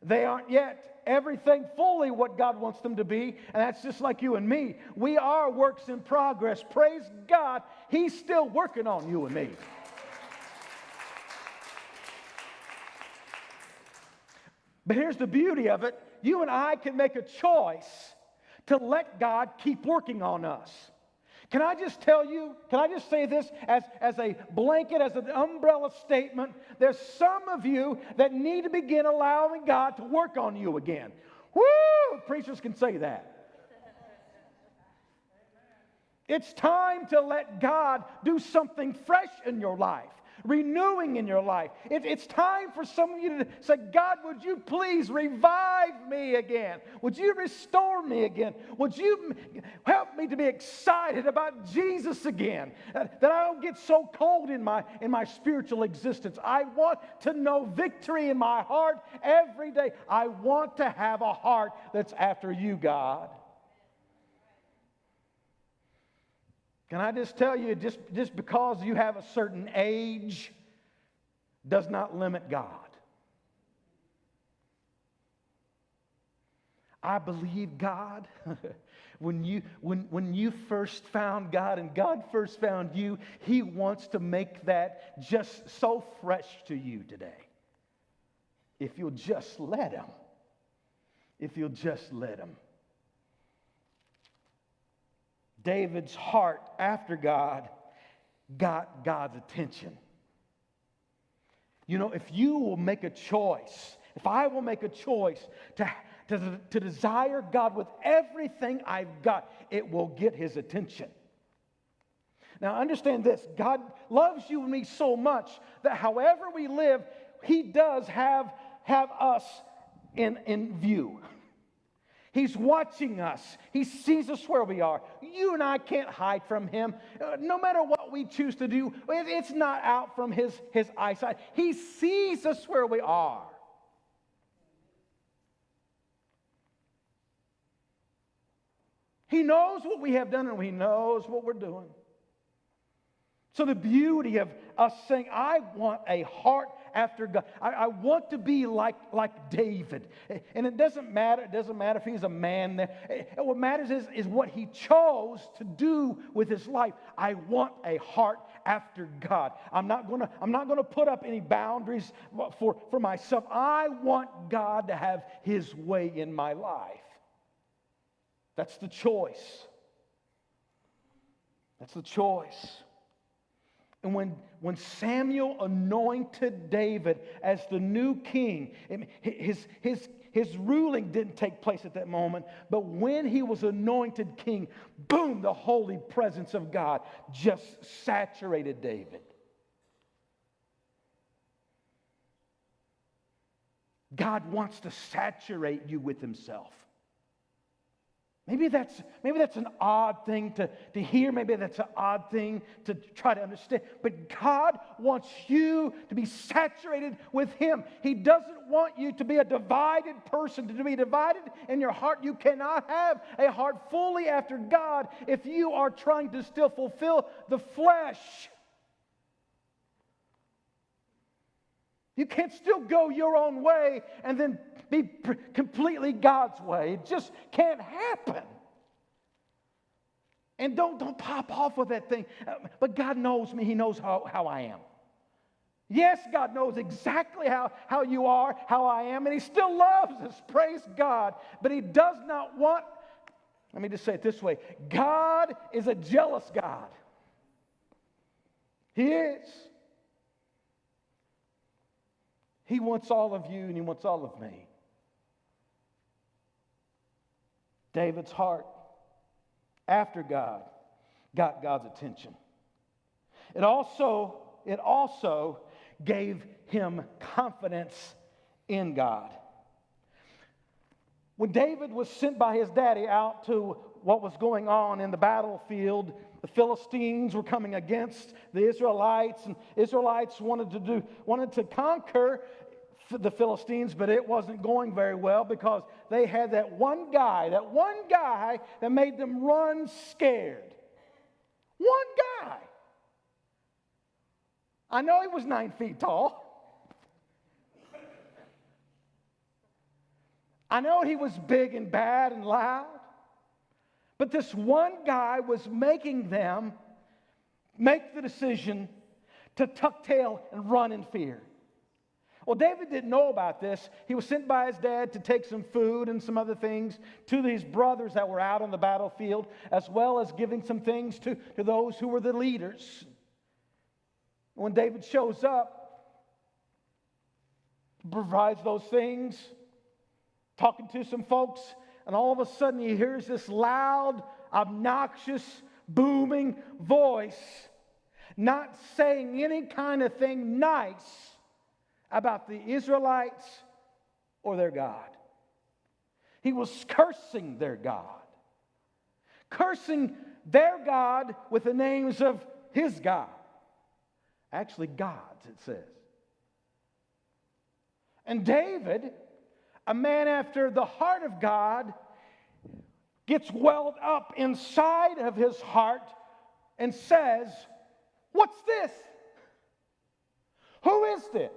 They aren't yet everything fully what God wants them to be, and that's just like you and me. We are works in progress. Praise God, He's still working on you and me. But here's the beauty of it you and I can make a choice to let God keep working on us. Can I just tell you, can I just say this as, as a blanket, as an umbrella statement? There's some of you that need to begin allowing God to work on you again. Woo! Preachers can say that. It's time to let God do something fresh in your life, renewing in your life. It- it's time for some of you to say, God, would you please revive me again? Would you restore me again? Would you help me to be excited about Jesus again? Uh, That I don't get so cold in my, in my spiritual existence. I want to know victory in my heart every day. I want to have a heart that's after you, God. Can I just tell you, just, just because you have a certain age does not limit God. I believe God. [LAUGHS] when, you, when, when you first found God and God first found you, He wants to make that just so fresh to you today. If you'll just let Him. If you'll just let Him. David's heart after God got God's attention. You know, if you will make a choice, if I will make a choice to, to, to desire God with everything I've got, it will get his attention. Now, understand this God loves you and me so much that however we live, he does have, have us in, in view. [LAUGHS] He's watching us. He sees us where we are. You and I can't hide from him. Uh, no matter what we choose to do, it's not out from his, his eyesight. He sees us where we are. He knows what we have done and he knows what we're doing. So, the beauty of us saying, I want a heart after God. I, I, want to be like, like David. And it doesn't matter, it doesn't matter if he's a man there. Eh, what matters is, is what he chose to do with his life. I want a heart after God. I'm not gonna, I'm not gonna put up any boundaries for, for myself. I want God to have his way in my life. That's the choice. That's the choice. And when, when Samuel anointed David as the new king, his, his, his ruling didn't take place at that moment, but when he was anointed king, boom, the holy presence of God just saturated David. God wants to saturate you with himself. Maybe that's, maybe that's an odd thing to, to hear. Maybe that's an odd thing to try to understand. But God wants you to be saturated with Him. He doesn't want you to be a divided person, to be divided in your heart. You cannot have a heart fully after God if you are trying to still fulfill the flesh. You can't still go your own way and then be completely God's way. It just can't happen. And don't, don't pop off with that thing. Uh, But God knows me, He knows how, how I am. Yes, God knows exactly how, how you are, how I am, and He still loves us. Praise God. But He does not want, let me just say it this way God is a jealous God. He is. He wants all of you and he wants all of me. David's heart after God got God's attention. It also, it also gave him confidence in God. When David was sent by his daddy out to what was going on in the battlefield, the Philistines were coming against the Israelites, and Israelites wanted to do wanted to conquer the Philistines, but it wasn't going very well because they had that one guy, that one guy that made them run scared. One guy. I know he was nine feet tall. I know he was big and bad and loud. But this one guy was making them make the decision to tuck tail and run in fear. Well, David didn't know about this. He was sent by his dad to take some food and some other things to these brothers that were out on the battlefield, as well as giving some things to, to those who were the leaders. When David shows up, provides those things, talking to some folks, and all of a sudden he hears this loud, obnoxious, booming voice, not saying any kind of thing nice about the Israelites or their God. He was cursing their God, cursing their God with the names of his God. Actually, God's, it says. And David, a man after the heart of God, gets welled up inside of his heart and says, What's this? Who is this?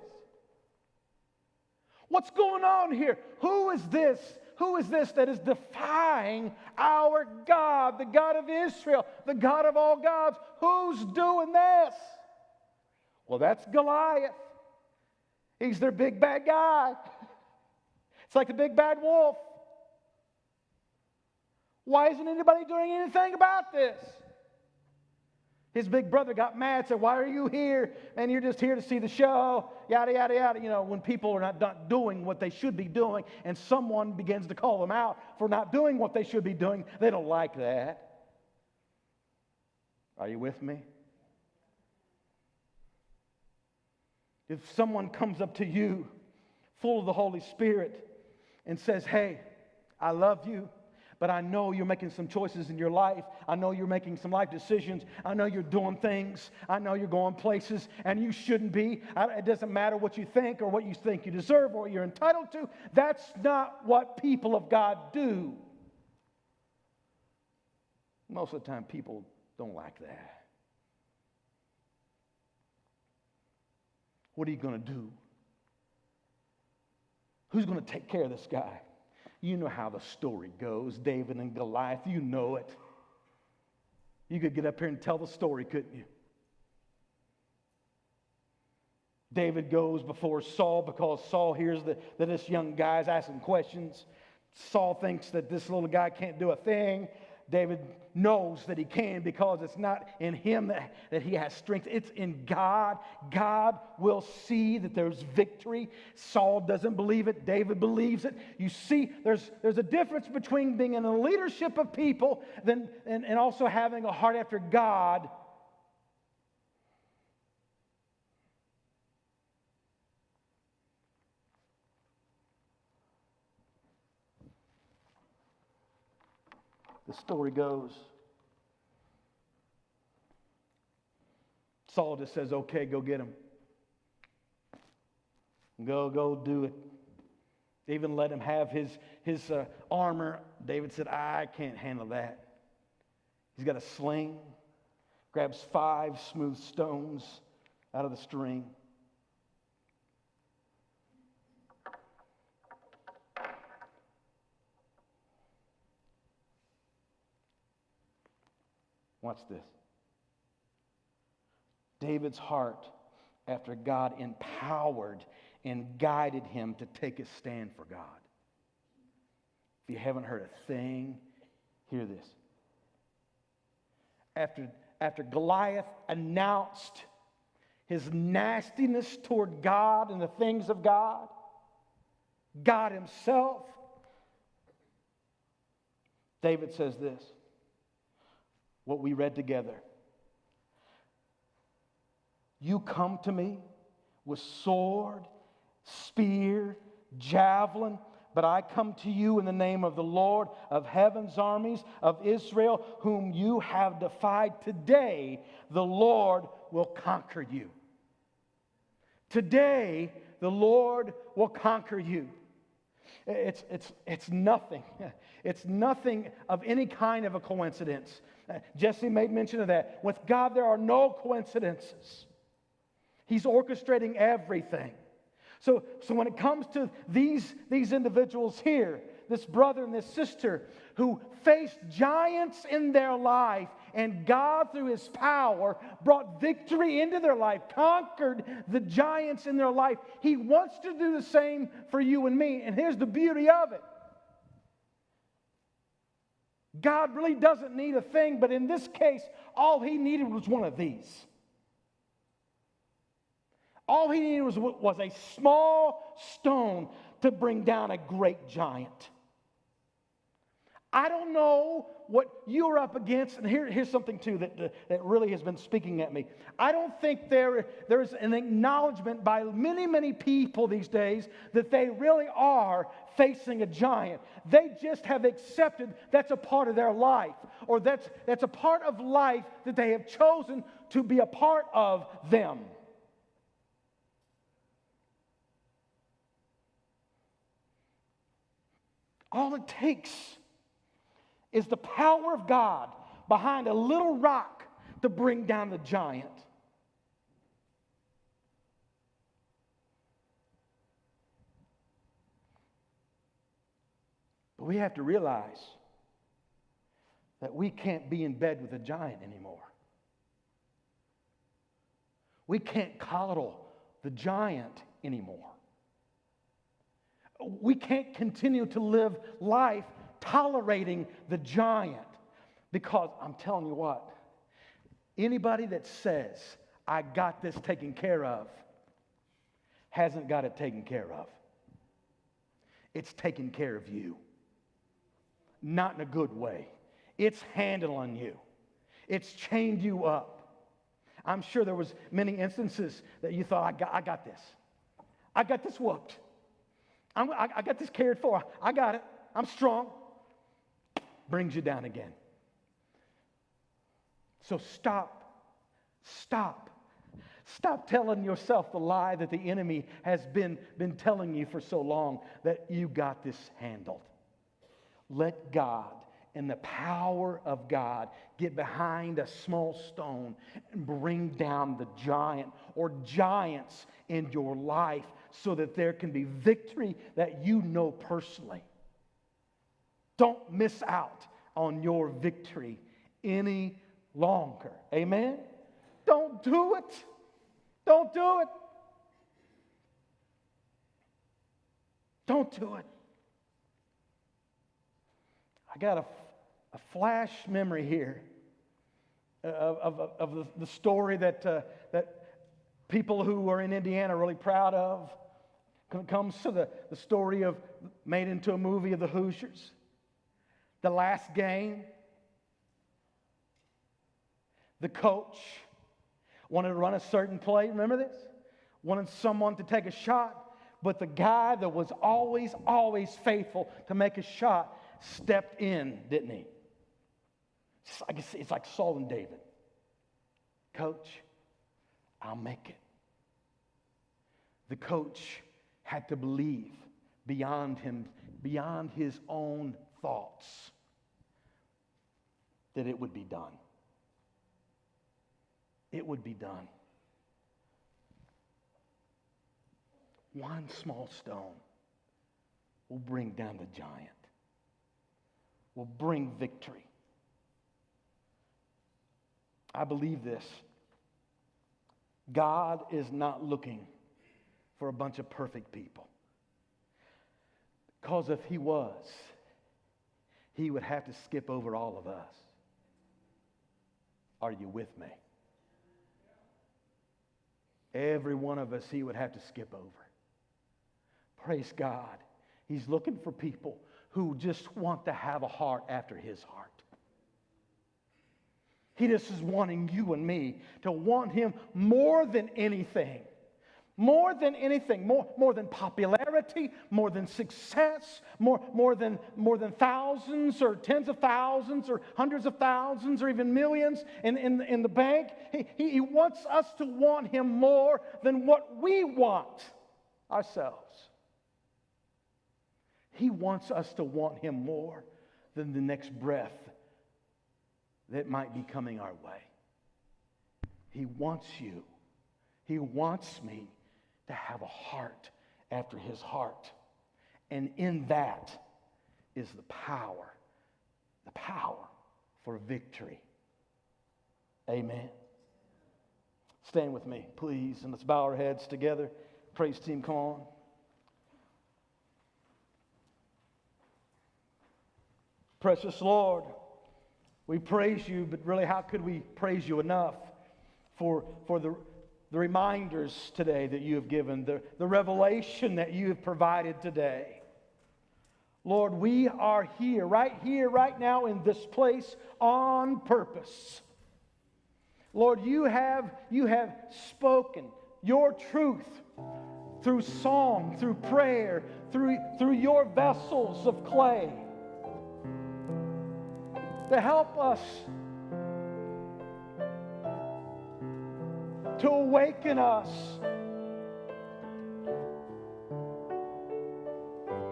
What's going on here? Who is this? Who is this that is defying our God, the God of Israel, the God of all gods? Who's doing this? Well, that's Goliath. He's their big bad guy. It's like the big bad wolf. Why isn't anybody doing anything about this? His big brother got mad, said, Why are you here? And you're just here to see the show, yada, yada, yada. You know, when people are not, not doing what they should be doing and someone begins to call them out for not doing what they should be doing, they don't like that. Are you with me? If someone comes up to you full of the Holy Spirit and says, Hey, I love you, but I know you're making some choices in your life. I know you're making some life decisions. I know you're doing things. I know you're going places and you shouldn't be. It doesn't matter what you think or what you think you deserve or what you're entitled to. That's not what people of God do. Most of the time, people don't like that. What are you going to do? Who's going to take care of this guy? You know how the story goes David and Goliath, you know it. You could get up here and tell the story, couldn't you? David goes before Saul because Saul hears that, that this young guy's asking questions. Saul thinks that this little guy can't do a thing. David knows that he can because it's not in him that, that he has strength, it's in God. God will see that there's victory. Saul doesn't believe it, David believes it. You see, there's, there's a difference between being in the leadership of people than, and, and also having a heart after God. The story goes Saul just says, okay, go get him. Go, go do it. They even let him have his, his uh, armor. David said, I can't handle that. He's got a sling, grabs five smooth stones out of the string. Watch this. David's heart, after God empowered and guided him to take a stand for God. If you haven't heard a thing, hear this. After, after Goliath announced his nastiness toward God and the things of God, God Himself, David says this what we read together. You come to me with sword, spear, javelin, but I come to you in the name of the Lord of heaven's armies of Israel, whom you have defied. Today, the Lord will conquer you. Today, the Lord will conquer you. It's, it's, it's nothing. [LAUGHS] It's nothing of any kind of a coincidence. Uh, Jesse made mention of that. With God, there are no coincidences. He's orchestrating everything. So, so when it comes to these, these individuals here, this brother and this sister who faced giants in their life, and God, through His power, brought victory into their life, conquered the giants in their life. He wants to do the same for you and me. And here's the beauty of it God really doesn't need a thing, but in this case, all He needed was one of these. All he needed was, was a small stone to bring down a great giant. I don't know what you're up against, and here, here's something too that, that really has been speaking at me. I don't think there, there's an acknowledgement by many, many people these days that they really are facing a giant. They just have accepted that's a part of their life, or that's, that's a part of life that they have chosen to be a part of them. All it takes is the power of God behind a little rock to bring down the giant. But we have to realize that we can't be in bed with a giant anymore. We can't coddle the giant anymore. We can't continue to live life tolerating the giant because I'm telling you what, anybody that says, I got this taken care of, hasn't got it taken care of. It's taken care of you, not in a good way. It's handling you. It's chained you up. I'm sure there was many instances that you thought, I got, I got this. I got this whooped. I'm, I, I got this cared for. I got it. I'm strong. Brings you down again. So stop. Stop. Stop telling yourself the lie that the enemy has been, been telling you for so long that you got this handled. Let God and the power of God get behind a small stone and bring down the giant or giants in your life so that there can be victory that you know personally. Don't miss out on your victory any longer. Amen? Don't do it. Don't do it. Don't do it. I got a, a flash memory here of, of, of the, the story that, uh, that people who are in Indiana are really proud of. Comes to the, the story of made into a movie of the Hoosiers. The last game. The coach wanted to run a certain play. Remember this? Wanted someone to take a shot, but the guy that was always, always faithful to make a shot stepped in, didn't he? It's like, it's like Saul and David. Coach, I'll make it. The coach had to believe beyond him, beyond his own thoughts, that it would be done. It would be done. One small stone will bring down the giant, will bring victory. I believe this. God is not looking for a bunch of perfect people. Because if he was, he would have to skip over all of us. Are you with me? Every one of us, he would have to skip over. Praise God. He's looking for people who just want to have a heart after his heart. He just is wanting you and me to want him more than anything. More than anything, more, more than popularity, more than success, more, more, than, more than thousands or tens of thousands or hundreds of thousands or even millions in, in, in the bank. He, he, he wants us to want him more than what we want ourselves. He wants us to want him more than the next breath that might be coming our way. He wants you. He wants me to have a heart after his heart. And in that is the power, the power for victory. Amen. Stand with me, please, and let's bow our heads together. Praise team, come on. Precious Lord, we praise you, but really, how could we praise you enough for, for the the reminders today that you have given, the, the revelation that you have provided today. Lord, we are here, right here, right now in this place on purpose. Lord, you have, you have spoken your truth through song, through prayer, through, through your vessels of clay to help us to awaken us,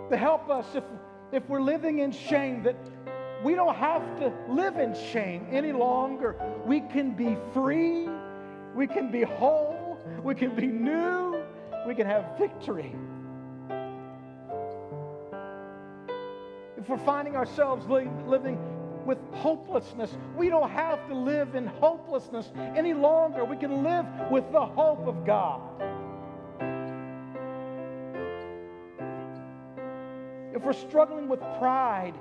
to help us if, if we're living in shame, that we don't have to live in shame any longer. We can be free, we can be whole, we can be new, we can have victory. If we're finding ourselves li- living with hopelessness. We don't have to live in hopelessness any longer. We can live with the hope of God. If we're struggling with pride,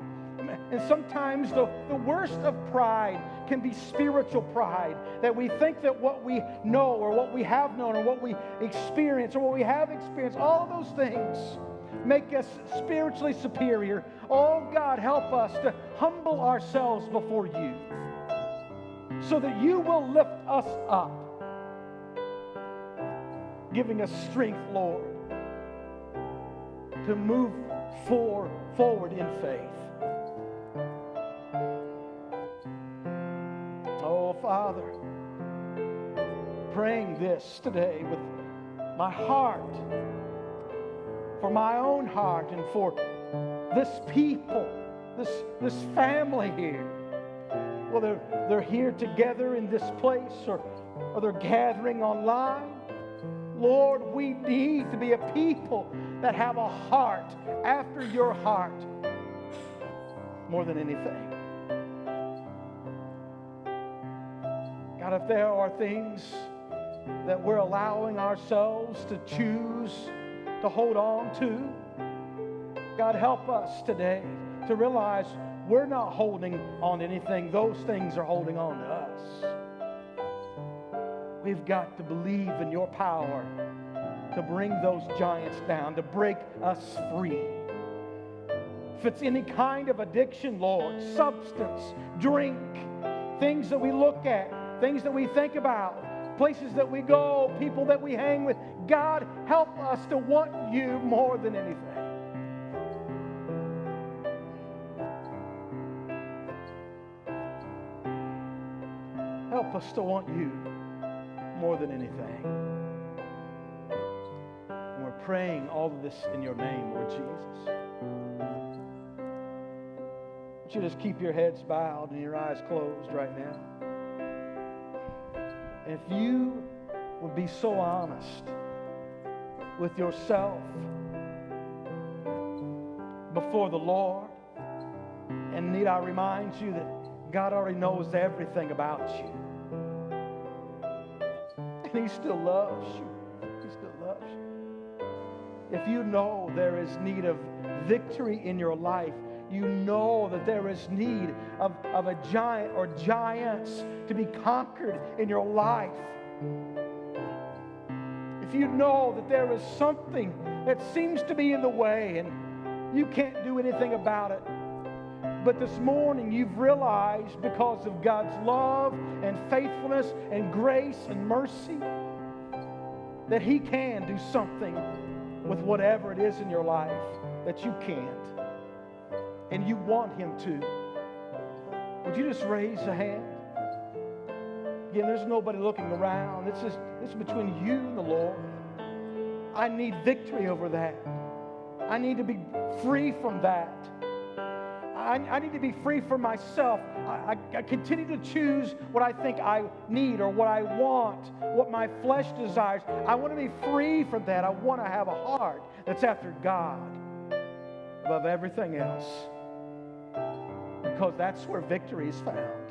and sometimes the, the worst of pride can be spiritual pride, that we think that what we know or what we have known or what we experience or what we have experienced, all of those things make us spiritually superior. Oh God, help us to humble ourselves before you so that you will lift us up, giving us strength, Lord, to move for, forward in faith. Oh, Father, praying this today with my heart for my own heart and for this people, this, this family here. Whether they're here together in this place or, or they're gathering online. Lord, we need to be a people that have a heart after your heart more than anything. God, if there are things that we're allowing ourselves to choose to hold on to. God, help us today to realize we're not holding on to anything, those things are holding on to us. We've got to believe in your power to bring those giants down, to break us free. If it's any kind of addiction, Lord, substance, drink, things that we look at, things that we think about, places that we go, people that we hang with. God, help us to want you more than anything. To want you more than anything. And we're praying all of this in your name, Lord Jesus. Would you just keep your heads bowed and your eyes closed right now? If you would be so honest with yourself before the Lord, and need I remind you that God already knows everything about you. He still loves you. He still loves you. If you know there is need of victory in your life, you know that there is need of, of a giant or giants to be conquered in your life. If you know that there is something that seems to be in the way and you can't do anything about it, but this morning you've realized because of God's love and faithfulness and grace and mercy that He can do something with whatever it is in your life that you can't and you want Him to, would you just raise a hand? Again, there's nobody looking around. It's just it's between you and the Lord. I need victory over that. I need to be free from that. I, I need to be free for myself. I, I, I continue to choose what I think I need or what I want, what my flesh desires. I want to be free from that. I want to have a heart that's after God above everything else because that's where victory is found.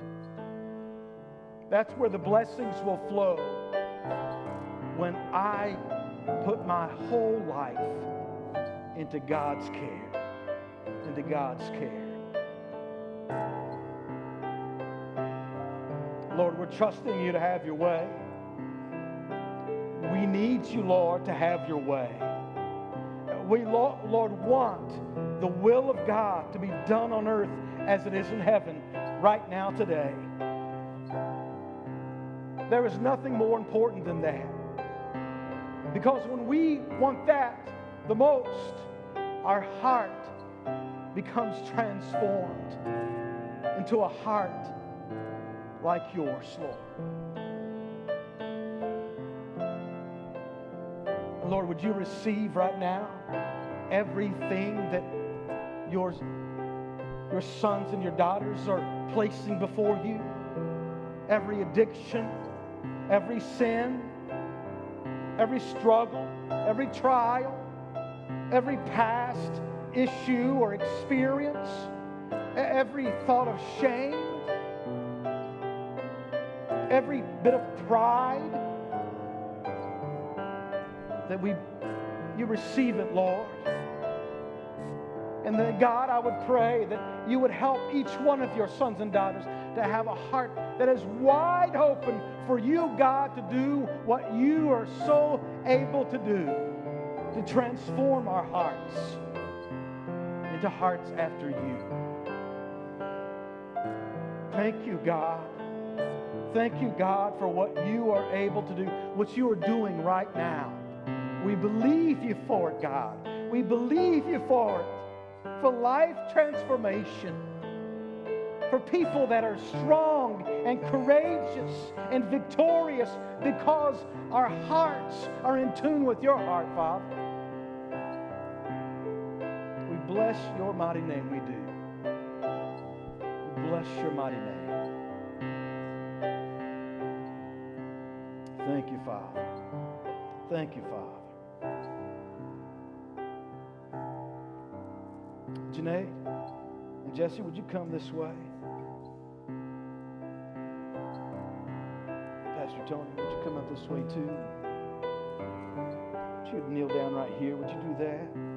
That's where the blessings will flow when I put my whole life into God's care, into God's care. Lord, we're trusting you to have your way. We need you, Lord, to have your way. We, Lord, want the will of God to be done on earth as it is in heaven right now today. There is nothing more important than that. Because when we want that the most, our heart becomes transformed into a heart like yours, Lord. Lord, would you receive right now everything that yours, your sons and your daughters are placing before you? Every addiction, every sin, every struggle, every trial, every past issue or experience, every thought of shame, every bit of pride that we you receive it, Lord. And then, God, I would pray that you would help each one of your sons and daughters to have a heart that is wide open for you, God, to do what you are so able to do to transform our hearts into hearts after you. Thank you, God. Thank you, God, for what you are able to do, what you are doing right now. We believe you for it, God. We believe you for it, for life transformation, for people that are strong and courageous and victorious because our hearts are in tune with your heart, Father. We bless your mighty name, we do. We bless your mighty name. You, Father. Thank you, Father. Junaid and Jesse, would you come this way? Pastor Tony, would you come up this way too? Would you kneel down right here? Would you do that?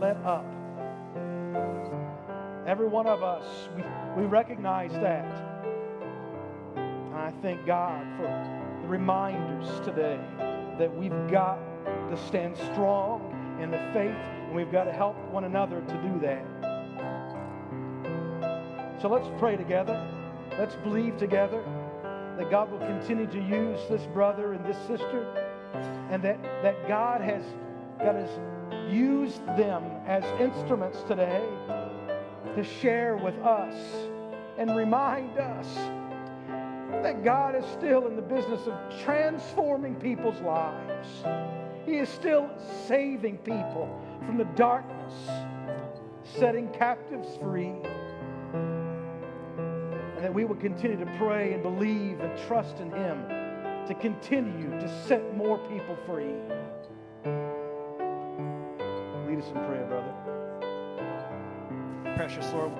Let up. Every one of us, we, we recognize that. And I thank God for the reminders today that we've got to stand strong in the faith and we've got to help one another to do that. So let's pray together. Let's believe together that God will continue to use this brother and this sister and that, that God has, God has used them as instruments today to share with us and remind us that God is still in the business of transforming people's lives. He is still saving people from the darkness, setting captives free. And that we will continue to pray and believe and trust in Him to continue to set more people free. Lead us in prayer, brother. Precious Lord.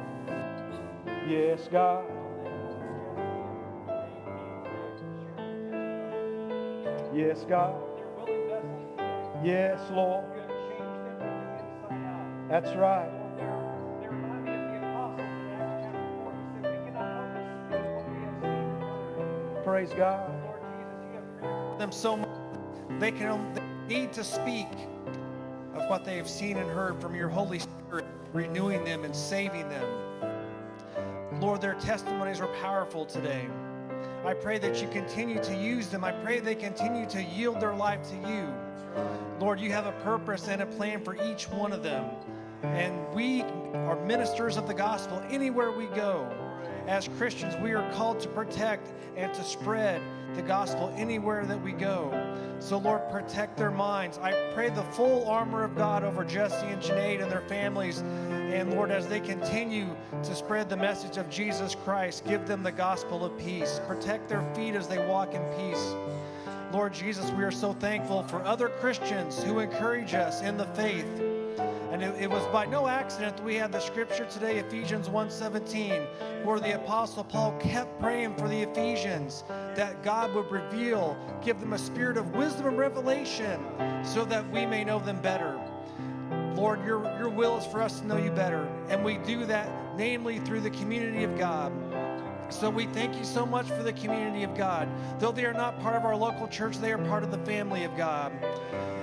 Yes, God. Yes, God. Yes, Lord. That's right. Praise God. them so much they can they need to speak what they have seen and heard from your Holy Spirit, renewing them and saving them. Lord, their testimonies are powerful today. I pray that you continue to use them. I pray they continue to yield their life to you. Lord, you have a purpose and a plan for each one of them. And we are ministers of the gospel anywhere we go. as Christians, we are called to protect and to spread the gospel anywhere that we go. So, Lord, protect their minds. I pray the full armor of God over Jesse and Junaid and their families. And Lord, as they continue to spread the message of Jesus Christ, give them the gospel of peace. Protect their feet as they walk in peace. Lord Jesus, we are so thankful for other Christians who encourage us in the faith. And it, it was by no accident that we had the scripture today, Ephesians 1:17, where the apostle Paul kept praying for the Ephesians that God would reveal, give them a spirit of wisdom and revelation so that we may know them better. Lord, your, your will is for us to know you better. And we do that namely through the community of God. So we thank you so much for the community of God. Though they are not part of our local church, they are part of the family of God.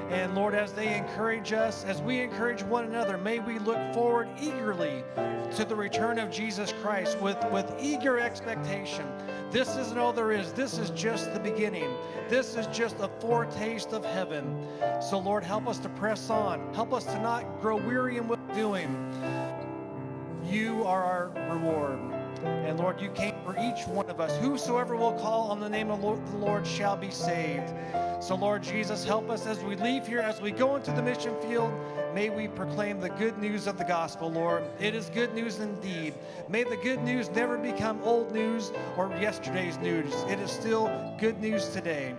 And Lord, as they encourage us, as we encourage one another, may we look forward eagerly to the return of Jesus Christ with, with eager expectation. This isn't all there is. This is just the beginning. This is just a foretaste of heaven. So, Lord, help us to press on. Help us to not grow weary in what we're doing. You are our reward. And Lord, you came for each one of us. Whosoever will call on the name of the Lord shall be saved. So, Lord Jesus, help us as we leave here, as we go into the mission field. May we proclaim the good news of the gospel, Lord. It is good news indeed. May the good news never become old news or yesterday's news. It is still good news today.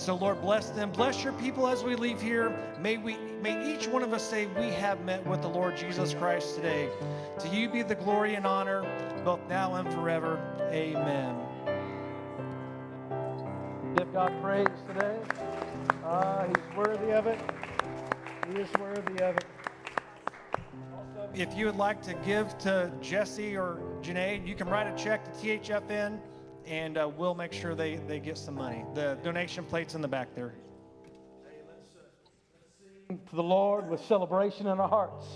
So, Lord, bless them. Bless your people as we leave here. May we may each one of us say we have met with the Lord Jesus Christ today. To you be the glory and honor, both now and forever. Amen. Give God praise today. Ah, he's worthy of it. He is worthy of it. If you would like to give to Jesse or Junaid, you can write a check to THFN and uh, we'll make sure they, they get some money. The donation plate's in the back there. To the Lord with celebration in our hearts.